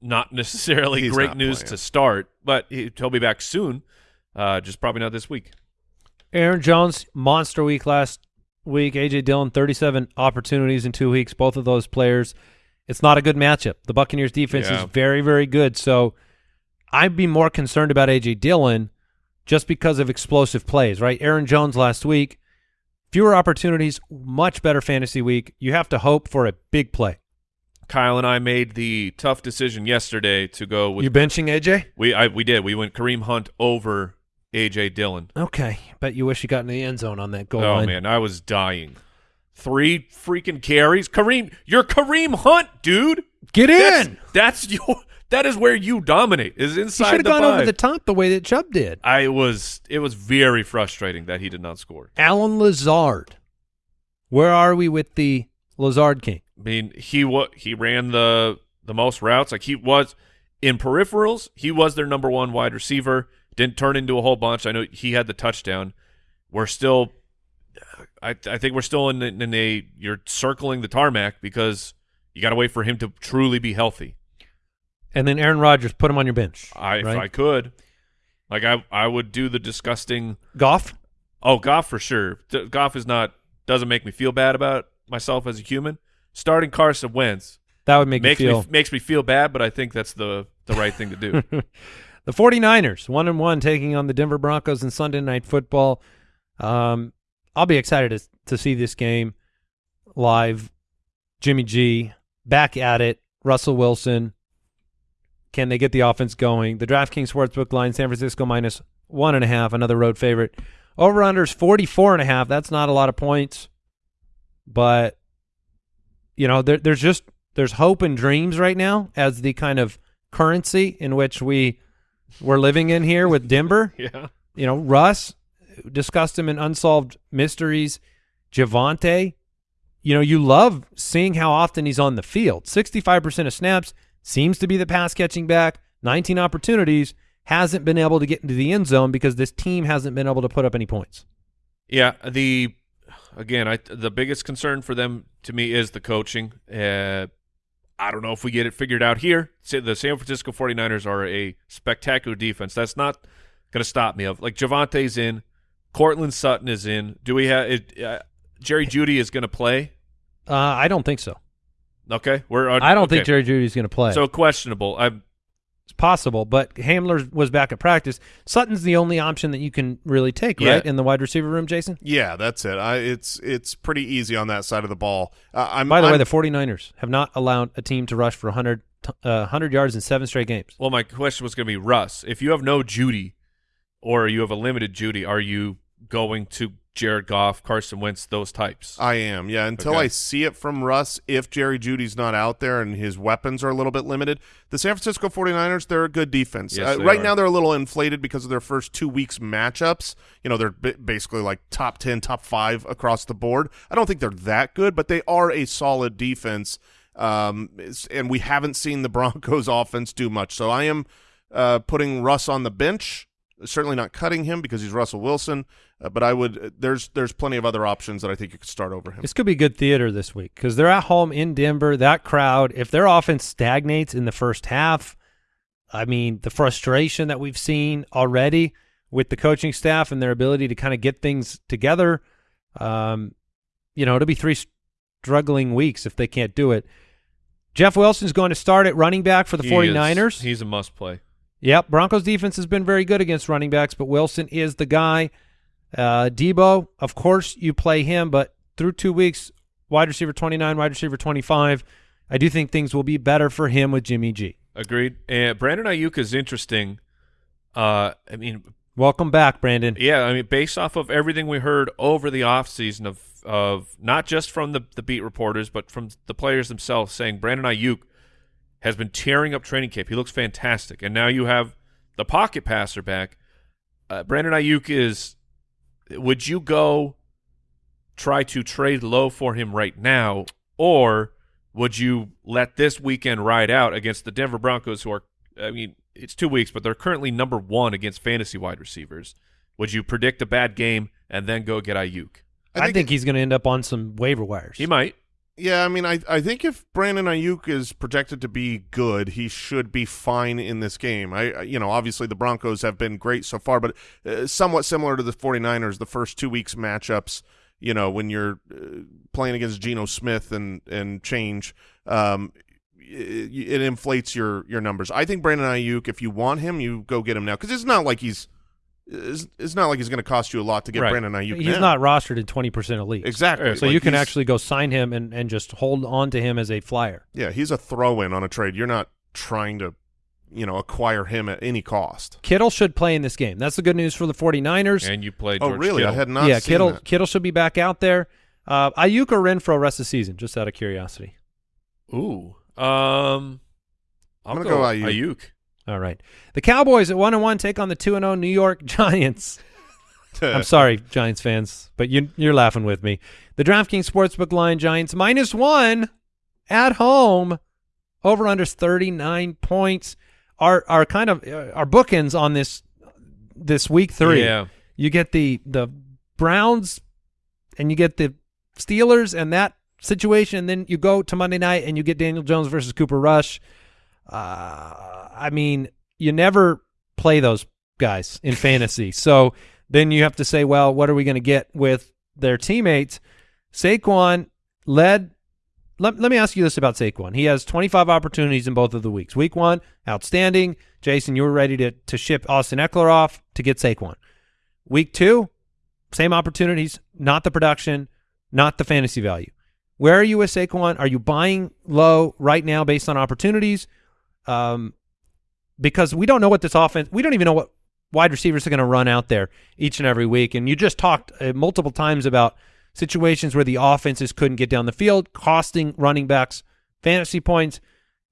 not (laughs) necessarily He's great not news playing. to start, but he, he'll be back soon. Uh, just probably not this week. Aaron Jones, monster week last week. AJ Dillon, 37 opportunities in two weeks. Both of those players. It's not a good matchup. The Buccaneers defense Yeah. is very, very good. So I'd be more concerned about AJ Dillon just because of explosive plays, right? Aaron Jones last week, fewer opportunities, much better fantasy week. You have to hope for a big play. Kyle and I made the tough decision yesterday to go with you benching AJ? we I, we did we went Kareem Hunt over AJ Dillon. Okay. Bet you wish you got in the end zone on that goal Oh line. man, I was dying. Three freaking carries, Kareem. You're Kareem Hunt, dude. Get That's, in! that's (laughs) your. That is where you dominate. Is He inside should have gone five. over the top the way that Chubb did. I was. It was very frustrating that he did not score. Allen Lazard. Where are we with the Lazard King? I mean, he what he ran the the most routes. Like he was in peripherals. He was their number one wide receiver. Didn't turn into a whole bunch. I know he had the touchdown. We're still. I I think we're still in in a you're circling the tarmac because you got to wait for him to truly be healthy. And then Aaron Rodgers, put him on your bench. I if? I could, like I I would do the disgusting. Goff? Oh, Goff for sure. D- Goff is not doesn't make me feel bad about myself as a human. Starting Carson Wentz That would make makes me feel. me makes me feel bad, but I think that's the the right thing to do. (laughs) the 49ers, one and one, taking on the Denver Broncos in Sunday Night Football. Um, I'll be excited to, to see this game live. Jimmy G back at it. Russell Wilson. Can they get the offense going? The DraftKings Sportsbook line, San Francisco minus one and a half, another road favorite. Over unders 44 and a half. That's not a lot of points, but you know, there, there's just there's hope and dreams right now as the kind of currency in which we we're living in here with Denver. (laughs) yeah. You know, Russ discussed him in Unsolved Mysteries. Javonte, you know, you love seeing how often he's on the field. 65% of snaps seems to be the pass catching back. 19 opportunities hasn't been able to get into the end zone because this team hasn't been able to put up any points. Yeah, the again, I the biggest concern for them to me is the coaching. Uh, I don't know if we get it figured out here. Say The San Francisco 49ers are a spectacular defense. That's not going to stop me. Of like Javonte's in, Courtland Sutton is in. Do we have it, uh, Jerry Jeudy is going to play? Uh, I don't think so. Okay, we're. I don't okay. think Jerry Jeudy's going to play. So questionable. I'm It's possible, but Hamler was back at practice. Sutton's the only option that you can really take, Yeah. right, in the wide receiver room, Jason? Yeah, that's it. I, it's it's pretty easy on that side of the ball. Uh, I'm, By the I'm, way, the 49ers have not allowed a team to rush for 100, uh, 100 yards in seven straight games. Well, my question was going to be Russ. If you have no Jeudy, or you have a limited Jeudy, are you going to Jared Goff, Carson Wentz, those types? I am, yeah. Until Okay. I see it from Russ, if Jerry Jeudy's not out there and his weapons are a little bit limited, the San Francisco 49ers, they're a good defense. Yes, uh, right are. now, they're a little inflated because of their first two weeks matchups. You know, they're ba- basically like top 10, top five across the board. I don't think they're that good, but they are a solid defense. Um, and we haven't seen the (laughs) Broncos offense do much. So I am uh, putting Russ on the bench. Certainly not cutting him because he's Russell Wilson, uh, but I would. There's there's plenty of other options that I think you could start over him. This could be good theater this week because they're at home in Denver. That crowd, if their offense stagnates in the first half, I mean, the frustration that we've seen already with the coaching staff and their ability to kind of get things together, um, you know, it'll be three struggling weeks if they can't do it. Jeff Wilson's going to start at running back for the He is- 49ers. he's a must play. Yep, Broncos defense has been very good against running backs, but Wilson is the guy. Uh, Debo, of course, you play him, but through two weeks, wide receiver 29, wide receiver 25, I do think things will be better for him with Jimmy G. Agreed. And Brandon Aiyuk is interesting. Uh, I mean, Welcome back, Brandon. yeah, I mean, based off of everything we heard over the offseason of of not just from the, the beat reporters, but from the players themselves saying Brandon Aiyuk has been tearing up training camp. He looks fantastic. And now you have the pocket passer back. Uh, Brandon Aiyuk is would you go try to trade low for him right now or would you let this weekend ride out against the Denver Broncos who are I mean it's 2 weeks but they're currently number 1 against fantasy wide receivers. Would you predict a bad game and then go get Aiyuk? I think, he's going to end up on some waiver wires. He might. Yeah, I mean, I I think if Brandon Aiyuk is projected to be good, he should be fine in this game. I, you know, obviously the Broncos have been great so far, but uh, somewhat similar to the 49ers, the first two weeks matchups, you know, when you're uh, playing against Geno Smith and and change, um, it, it inflates your your numbers. I think Brandon Aiyuk, if you want him, you go get him now because it's not like he's it's, it's not like he's going to cost you a lot to get Right. Brandon Aiyuk. He's now. not rostered in 20% of leagues. exactly. So Like, you can actually go sign him and, and just hold on to him as a flyer. Yeah, he's a throw-in on a trade. You're not trying to, you know, acquire him at any cost. Kittle should play in this game. That's the good news for the 49ers. And you played. Oh, really? Kittle. I had not. yeah, seen Kittle that. Kittle should be back out there. Uh, Aiyuk or Renfrow rest of the season, just out of curiosity. Ooh. Um I'll I'm gonna go Aiyuk. Aiyuk. All right. The Cowboys at one and one take on the two and zero New York (laughs) Giants. I'm sorry, (laughs) Giants fans, but you you're laughing with me. The DraftKings Sportsbook line Giants minus one at home. Over under 39 points. Our our kind of uh, our bookends on this this week three. Yeah. You get the the Browns and you get the Steelers and that situation, and then you go to Monday night and you get Daniel Jones versus Cooper Rush. Uh, I mean, you never play those guys in fantasy, (laughs) so then you have to say, well, what are we going to get with their teammates? Saquon led. Let, let me ask you this about Saquon. He has 25 opportunities in both of the weeks. Week one, outstanding. Jason, you were ready to to ship Austin Ekeler off to get Saquon. Week two, same opportunities, not the production, not the fantasy value. Where are you with Saquon? Are you buying low right now based on opportunities? Um, because we don't know what this offense, we don't even know what wide receivers are going to run out there each and every week. And you just talked uh, multiple times about situations where the offenses couldn't get down the field, costing running backs fantasy points.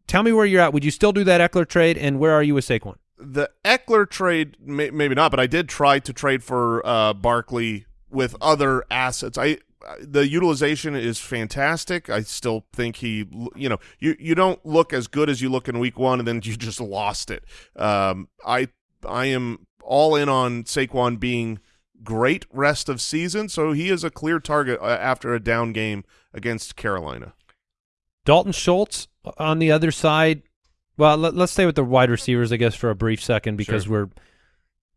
Tell me where you're at. Would you still do that Ekeler trade? And where are you with Saquon? the Ekeler trade, may, maybe not, but I did try to trade for uh, Barkley with other assets. I the utilization is fantastic. I still think he, you know, you you don't look as good as you look in week one, and then (laughs) you just lost it. Um, I I am all in on Saquon being great rest of season, so he is a clear target uh, after a down game against Carolina. Dalton Schultz on the other side. Well, let, us stay with the wide receivers, I guess, for a brief second because Sure. we're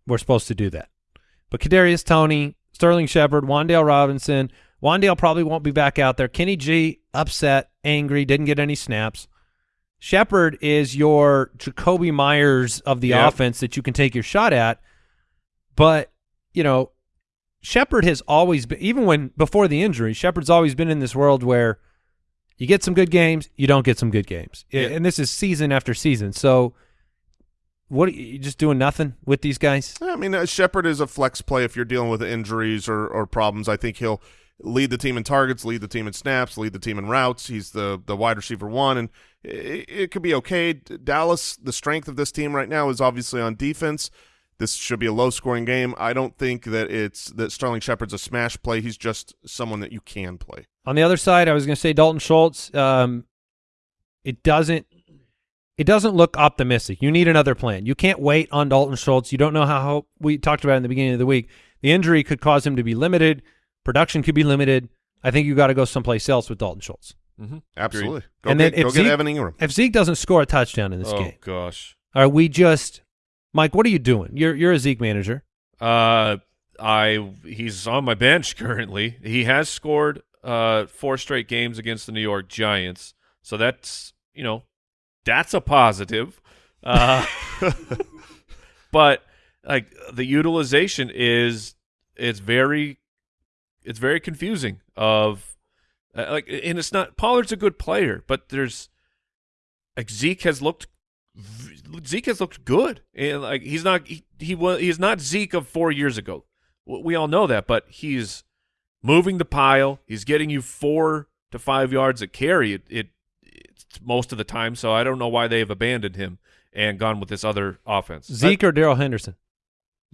we're supposed to do that. But Kadarius Toney, Sterling Shepard, Wan'Dale Robinson. Wan'Dale probably won't be back out there. Kenny G upset, angry, didn't get any snaps. Shepard is your Jakobi Meyers of the Yep. offense that you can take your shot at. But, you know, Shepard has always been, even when before the injury, Shepard's always been in this world where you get some good games, you don't get some good games. And this is season after season. So what are you just doing nothing with these guys? I mean, uh, Shepard is a flex play if you're dealing with injuries or, or problems. I think he'll lead the team in targets, lead the team in snaps, lead the team in routes. He's the the wide receiver one, and it, it could be okay. Dallas, the strength of this team right now is obviously on defense. This should be a low scoring game. I don't think that it's that Sterling Shepard's a smash play. He's just someone that you can play. On the other side, I was going to say Dalton Schultz. Um, it doesn't. It doesn't look optimistic. You need another plan. You can't wait on Dalton Schultz. You don't know how, how we talked about in the beginning of the week. The injury could cause him to be limited. Production could be limited. I think you got to go someplace else with Dalton Schultz. Mm-hmm. Absolutely. Go And get, then if go get Zeke- Evan Engram. If Zeke doesn't score a touchdown in this oh game, gosh. are we just Mike? What are you doing? You're you're a Zeke manager. Uh, I he's on my bench (laughs) currently. He has scored uh four straight games against the New York Giants, so that's you know that's a positive. Uh, (laughs) (laughs) but like the utilization is it's very it's very confusing. Of uh, like, and it's not Pollard's a good player, but there's like Zeke has looked Zeke has looked good, and like he's not he, he was he's not Zeke of four years ago. We all know that, but he's moving the pile. He's getting you four to five yards a carry. It, it it's most of the time, so I don't know why they have abandoned him and gone with this other offense. Zeke or Darrell Henderson,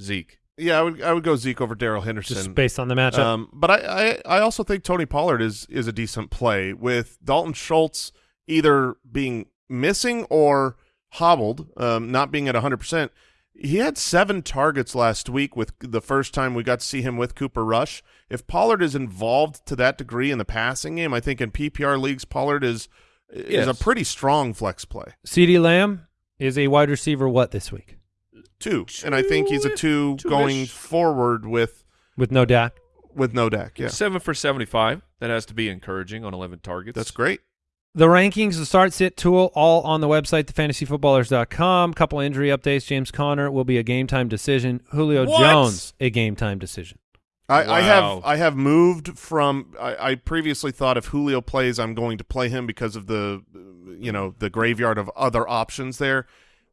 Zeke. Yeah, I would I would go Zeke over Darrell Henderson. just based on the matchup. Um, but I, I, I also think Tony Pollard is is a decent play with Dalton Schultz either being missing or hobbled, um, not being at 100%. He had seven targets last week with the first time we got to see him with Cooper Rush. If Pollard is involved to that degree in the passing game, I think in PPR leagues Pollard is is Yes. a pretty strong flex play. CeeDee Lamb is a wide receiver. What this week Two, and I think he's a two Two-ish. going forward with with no Dak? with no Dak. Yeah, Seven for seventy-five. That has to be encouraging on eleven targets. that's great. The rankings, the start sit tool, all on the website, thefantasyfootballers.com. Couple injury updates. James Conner will be a game time decision. Julio What? Jones, a game time decision. I, I have I have moved from I, I previously thought if Julio plays I'm going to play him because of the you know the graveyard of other options there,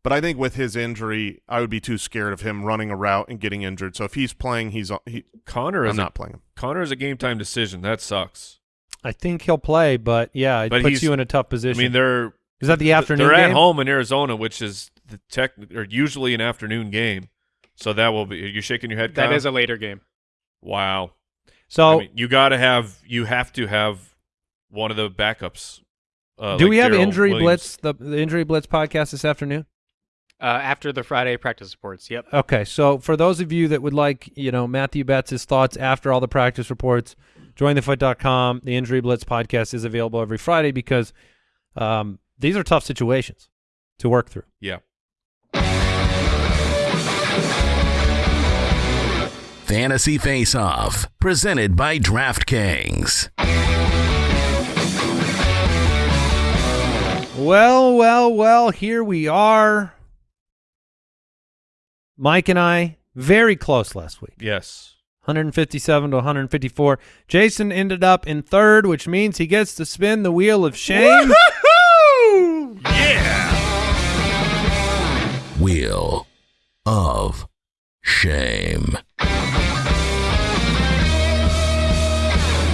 but I think with his injury I would be too scared of him running a route and getting injured. So if he's playing, he's he, Conner I'm is not a, playing him. Conner is a game time decision. That sucks. I think he'll play, but yeah, it But puts you in a tough position. I mean, they're is that the afternoon They're game? at home in Arizona, which is the tech or usually an afternoon game. So that will be. You're shaking your head. That Kyle? is a later game. wow. So I mean, you got to have you have to have one of the backups. Uh, do like we have Darrell injury Williams. blitz the, the injury blitz podcast this afternoon? Uh, after the Friday practice reports. Yep. Okay, so for those of you that would like, you know, Matthew Betz' thoughts after all the practice reports, jointhefoot.com. The Injury Blitz podcast is available every Friday because um, these are tough situations to work through. Yeah. Fantasy Face Off, presented by DraftKings. Well, well, well, here we are. Mike and I very close last week. Yes. 157 to 154. Jason ended up in third, which means he gets to spin the wheel of shame. Yeah. Wheel of Shame.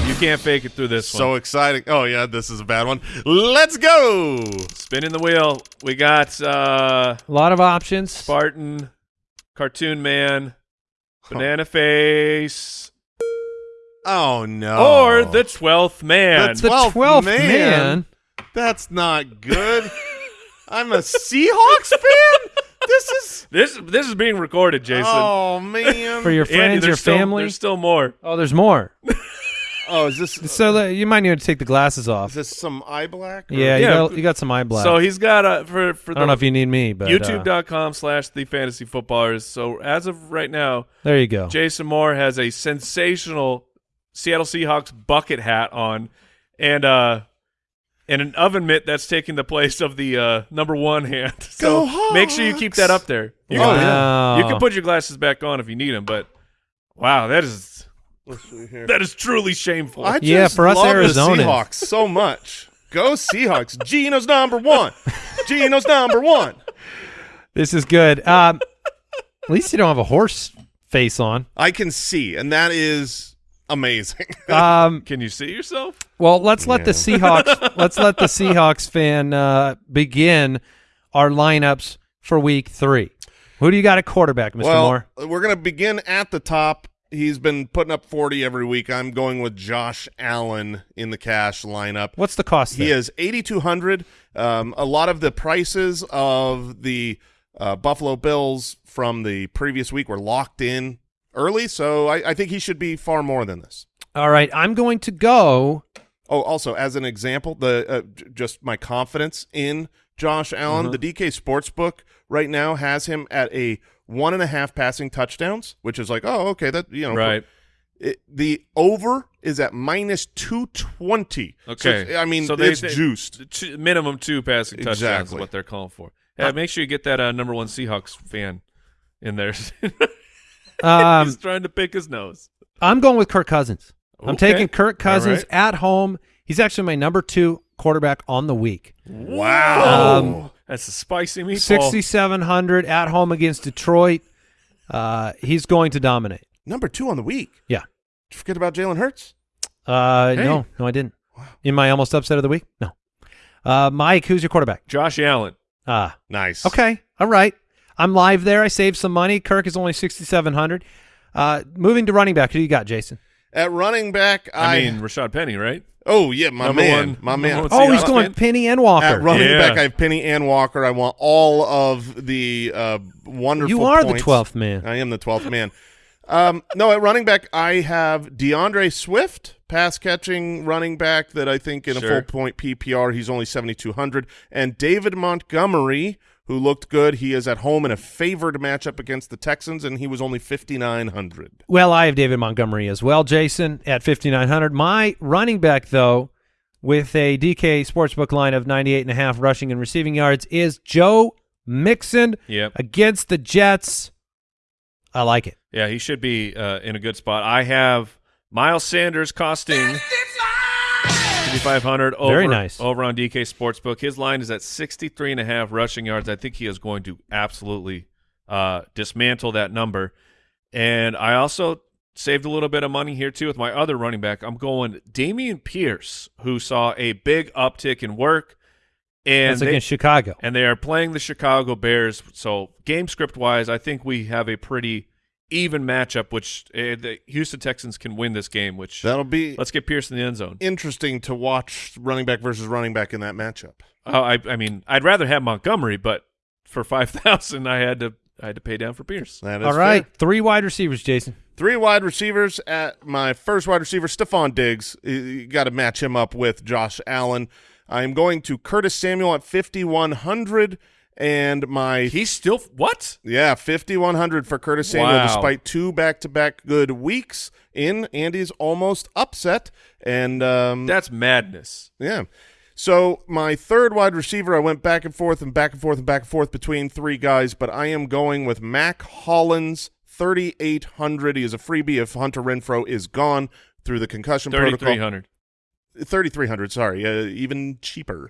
You can't fake it through this So one. exciting! Oh yeah, this is a bad one. Let's go. Spinning the wheel. We got uh, A lot of options. Spartan, Cartoon Man, Banana Face, Oh no! or the Twelfth Man. The the 12th 12th man. man. That's not good. (laughs) I'm a Seahawks fan. This is this this is being recorded, Jason. oh man. For your Andy, friends, there's your still- family. There's still more. Oh, there's more. (laughs) oh, is this So uh, you might need to take the glasses off. is this some eye black? or- Yeah, you, Yeah. got, you got some eye black. So he's got a for for I don't know if you need me, but uh, YouTube.com slash the fantasy footballers. So as of right now, there you go. Jason Moore has a sensational Seattle Seahawks bucket hat on and uh and an oven mitt that's taking the place of the uh number one hand. (laughs) So Go make sure you keep that up there. You, Oh, can, wow. you can put your glasses back on if you need them, but wow, that is Let's see here. That is truly shameful. I just Yeah, for us love Arizonans. the Seahawks so much. Go Seahawks! Geno's number one. Geno's number one. This is good. Um, at least you don't have a horse face on. I can see, and that is amazing. (laughs) Um, Can you see yourself? well, let's let the Seahawks. (laughs) let's let the Seahawks fan uh, begin our lineups for Week Three. Who do you got at quarterback, Mr. well, Moore? we're going to begin at the top. He's been putting up 40 every week. I'm going with Josh Allen in the cash lineup. What's the cost? He is 8200 um, A lot of the prices of the uh, Buffalo Bills from the previous week were locked in early, so I, I think he should be far more than this. All right, I'm going to go. Oh, also as an example, the uh, just my confidence in Josh Allen. Uh-huh. The DK Sportsbook right now has him at a one and a half passing touchdowns, which is like, oh, okay, that you know, Right. It, the over is at minus two twenty. Okay. I mean, So they- it's they- juiced. Two, minimum two passing touchdowns Exactly. is what they're calling for. Yeah, make sure you get that uh, number one Seahawks fan in there. (laughs) Um, He's trying to pick his nose. I'm going with Kirk Cousins. I'm taking Kirk Cousins right. at home. He's actually my number two quarterback on the week. Wow. Um, That's a spicy meatball. 6,700 at home against Detroit. Uh, he's going to dominate. Number two on the week. Yeah. Did you forget about Jalen Hurts? Uh, Hey. No, no, I didn't. In my almost upset of the week? No. Uh, Mike, who's your quarterback? Josh Allen. Ah, Nice. okay. All right. I'm live there. I saved some money. Kirk is only 6,700. Uh, moving to running back. Who you got, Jason? At running back, I, I, mean, Rashaad Penny, right? oh yeah, my Number man, one- my number man. one Oh, he's going fan? Penny and Walker. At running Yeah. back, I have Penny and Walker. I want all of the uh, wonderful. you are points. the 12th man. I am the twelfth man. Um, no, at running back, I have D'Andre Swift, pass catching running back that I think in a full point PPR he's only seventy two hundred, and David Montgomery, who looked good. He is at home in a favored matchup against the Texans, and he was only fifty nine hundred. Well, I have David Montgomery as well, Jason, at 5,900. My running back, though, with a DK Sportsbook line of 98.5 rushing and receiving yards, is Joe Mixon Yep. against the Jets. I like it. Yeah, he should be uh, in a good spot. I have Miles Sanders costing 5500 over Very nice. over on DK Sportsbook. His line is at 63 and a half rushing yards. I think he is going to absolutely uh, dismantle that number. And I also saved a little bit of money here too with my other running back. I'm going Dameon Pierce, who saw a big uptick in work. And That's they- against Chicago. and they are playing the Chicago Bears. So game script wise, I think we have a pretty even matchup. Which uh, the Houston Texans can win this game. Which That'll be let's get Pierce in the end zone. interesting to watch running back versus running back in that matchup. Oh, I, I mean, I'd rather have Montgomery, but for (laughs) five thousand, I had to I had to pay down for Pierce. That is All right. fair. Three wide receivers, Jason. Three wide receivers at my first wide receiver, Stefon Diggs. You got to match him up with Josh Allen. I'm going to Curtis Samuel at 5,100, and my He's still what? yeah 5,100 for Curtis Samuel, Wow. despite two back-to-back good weeks in Andy's almost upset, and um, That's madness. yeah. So my third wide receiver, I went back and forth and back and forth and back and forth between three guys, but I am going with Mack Hollins, 3,800. He is a freebie if Hunter Renfrow is gone through the concussion Thirty three protocol. hundred. 3,300, sorry, uh, even cheaper.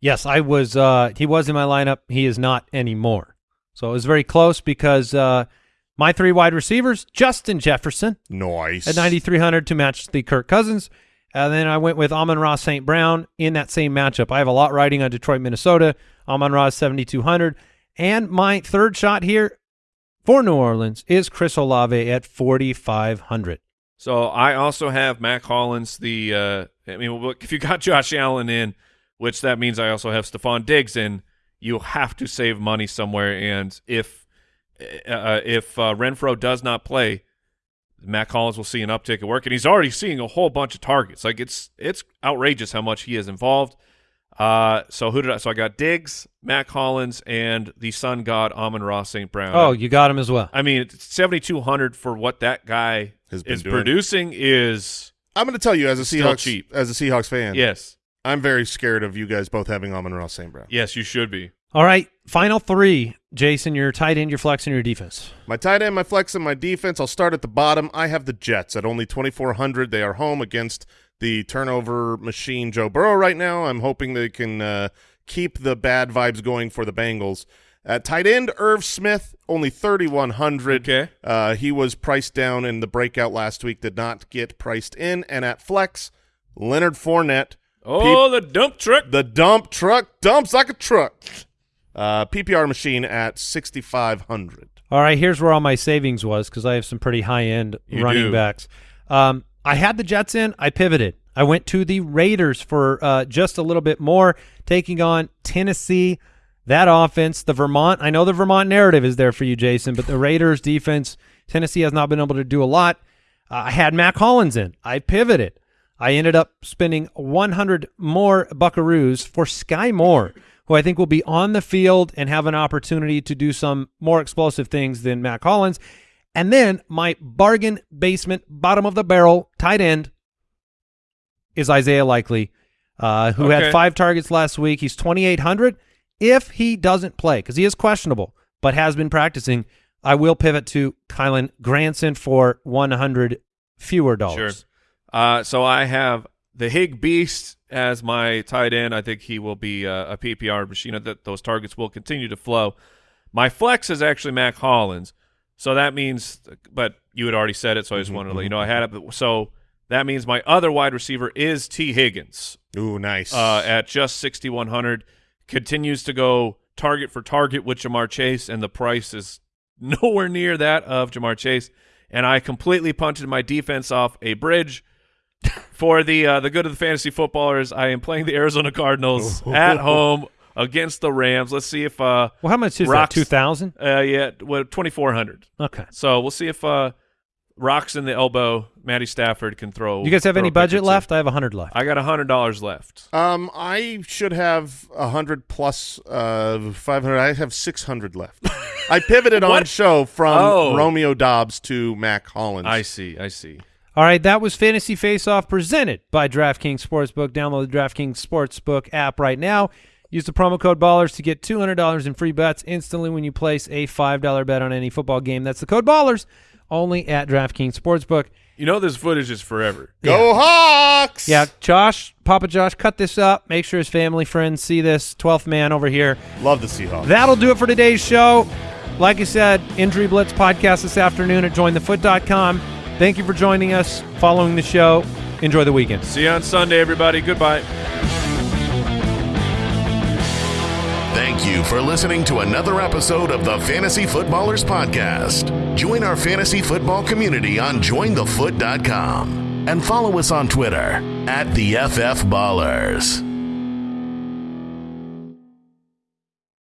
Yes, I was. Uh, he was in my lineup. He is not anymore. So it was very close because uh, my three wide receivers, Justin Jefferson Nice. at 9,300 to match the Kirk Cousins. And then I went with Amon-Ra St. Brown in that same matchup. I have a lot riding on Detroit, Minnesota. Amon Ross 7,200. And my third shot here for New Orleans is Chris Olave at 4,500. So I also have Mack Hollins. The uh, I mean, look, if you got (laughs) Josh Allen in, which that means I also have Stefon Diggs in, you have to save money somewhere. And if uh, if uh, Renfrow does not play, Matt Collins will see an uptick at work, and he's already seeing a whole bunch of targets. Like it's it's outrageous how much he is involved. Uh, so who did I? So I got Diggs, Matt Collins, and the Sun God Amon-Ra St. Brown. Oh, you got him as well. I mean, seventy two hundred for what that guy Has been is doing. producing is I'm going to tell you as a Seahawks cheap. as a Seahawks fan, yes, I'm very scared of you guys both having Amon-Ra St. Brown. yes, you should be. All right, final three. Jason, your tight end, your flex, and your defense. My tight end, my flex, and my defense. I'll start at the bottom. I have the Jets at only 2,400. They are home against the turnover machine Joe Burrow right now. I'm hoping they can uh, keep the bad vibes going for the Bengals. At tight end, Irv Smith, only 3,100. Okay. Uh, he was priced down in the breakout last week, did not get priced in. And at flex, Leonard Fournette, Oh, the dump truck. the dump truck, dumps like a truck. Uh, PPR machine at 6,500. All right, here's where all my savings was because I have some pretty high end running do. backs. Um, I had the Jets in. I pivoted. I went to the Raiders for uh, just a little bit more, taking on Tennessee. That offense, the Vermont. I know the Vermont narrative is there for you, Jason, but the Raiders defense, Tennessee has not been able to do a lot. Uh, I had Mack Hollins in. I pivoted. I ended up spending 100 more Buckaroos for Skyy Moore, who I think will be on the field and have an opportunity to do some more explosive things than Mack Hollins. And then my bargain basement, bottom of the barrel tight end is Isaiah Likely, uh, who Okay. had five targets last week. He's 2,800. If he doesn't play, because he is questionable, but has been practicing, I will pivot to Kylen Granson for 100 fewer dollars. Sure. Uh, so I have the Hig Beast as my tight end. I think he will be uh, a PPR machine. That those targets will continue to flow. My flex is actually Mack Hollins, so that means. But you had already said it, so I just wanted to let you know I had it. So that means my other wide receiver is Tee Higgins Ooh, nice. uh, at just sixty one hundred. Continues to go target for target with Ja'Marr Chase, and the price is (laughs) nowhere near that of Ja'Marr Chase. And I completely punted my defense off a bridge. For the uh, the good of the fantasy footballers, I am playing the Arizona Cardinals (laughs) at home against the Rams. Let's see if uh Well, how much is Rocks- that? 2,000? uh yeah what twenty four hundred. Okay. So we'll see if uh rocks in the elbow. Matty Stafford can throw. You guys have any a pick or budget left? I have a 100 left. I got a hundred dollars left. Um, I should have a hundred plus uh five hundred. I have six hundred left. (laughs) I pivoted on show from Oh. Romeo Doubs to Mack Hollins. I see. I see. All right, that was Fantasy Face Off presented by DraftKings Sportsbook. Download the DraftKings Sportsbook app right now. Use the promo code BALLERS to get $200 in free bets instantly when you place a $5 bet on any football game. That's the code BALLERS only at DraftKings Sportsbook. You know this footage is forever. Go Hawks! Yeah, Josh, Papa Josh, cut this up. Make sure his family, friends see this. 12th man over here. love the Seahawks. That'll do it for today's show. Like I said, Injury Blitz podcast this afternoon at jointhefoot.com. Thank you for joining us, following the show. Enjoy the weekend. See you on Sunday, everybody. Goodbye. Thank you for listening to another episode of the Fantasy Footballers Podcast. Join our fantasy football community on jointhefoot.com and follow us on Twitter at the FF Ballers.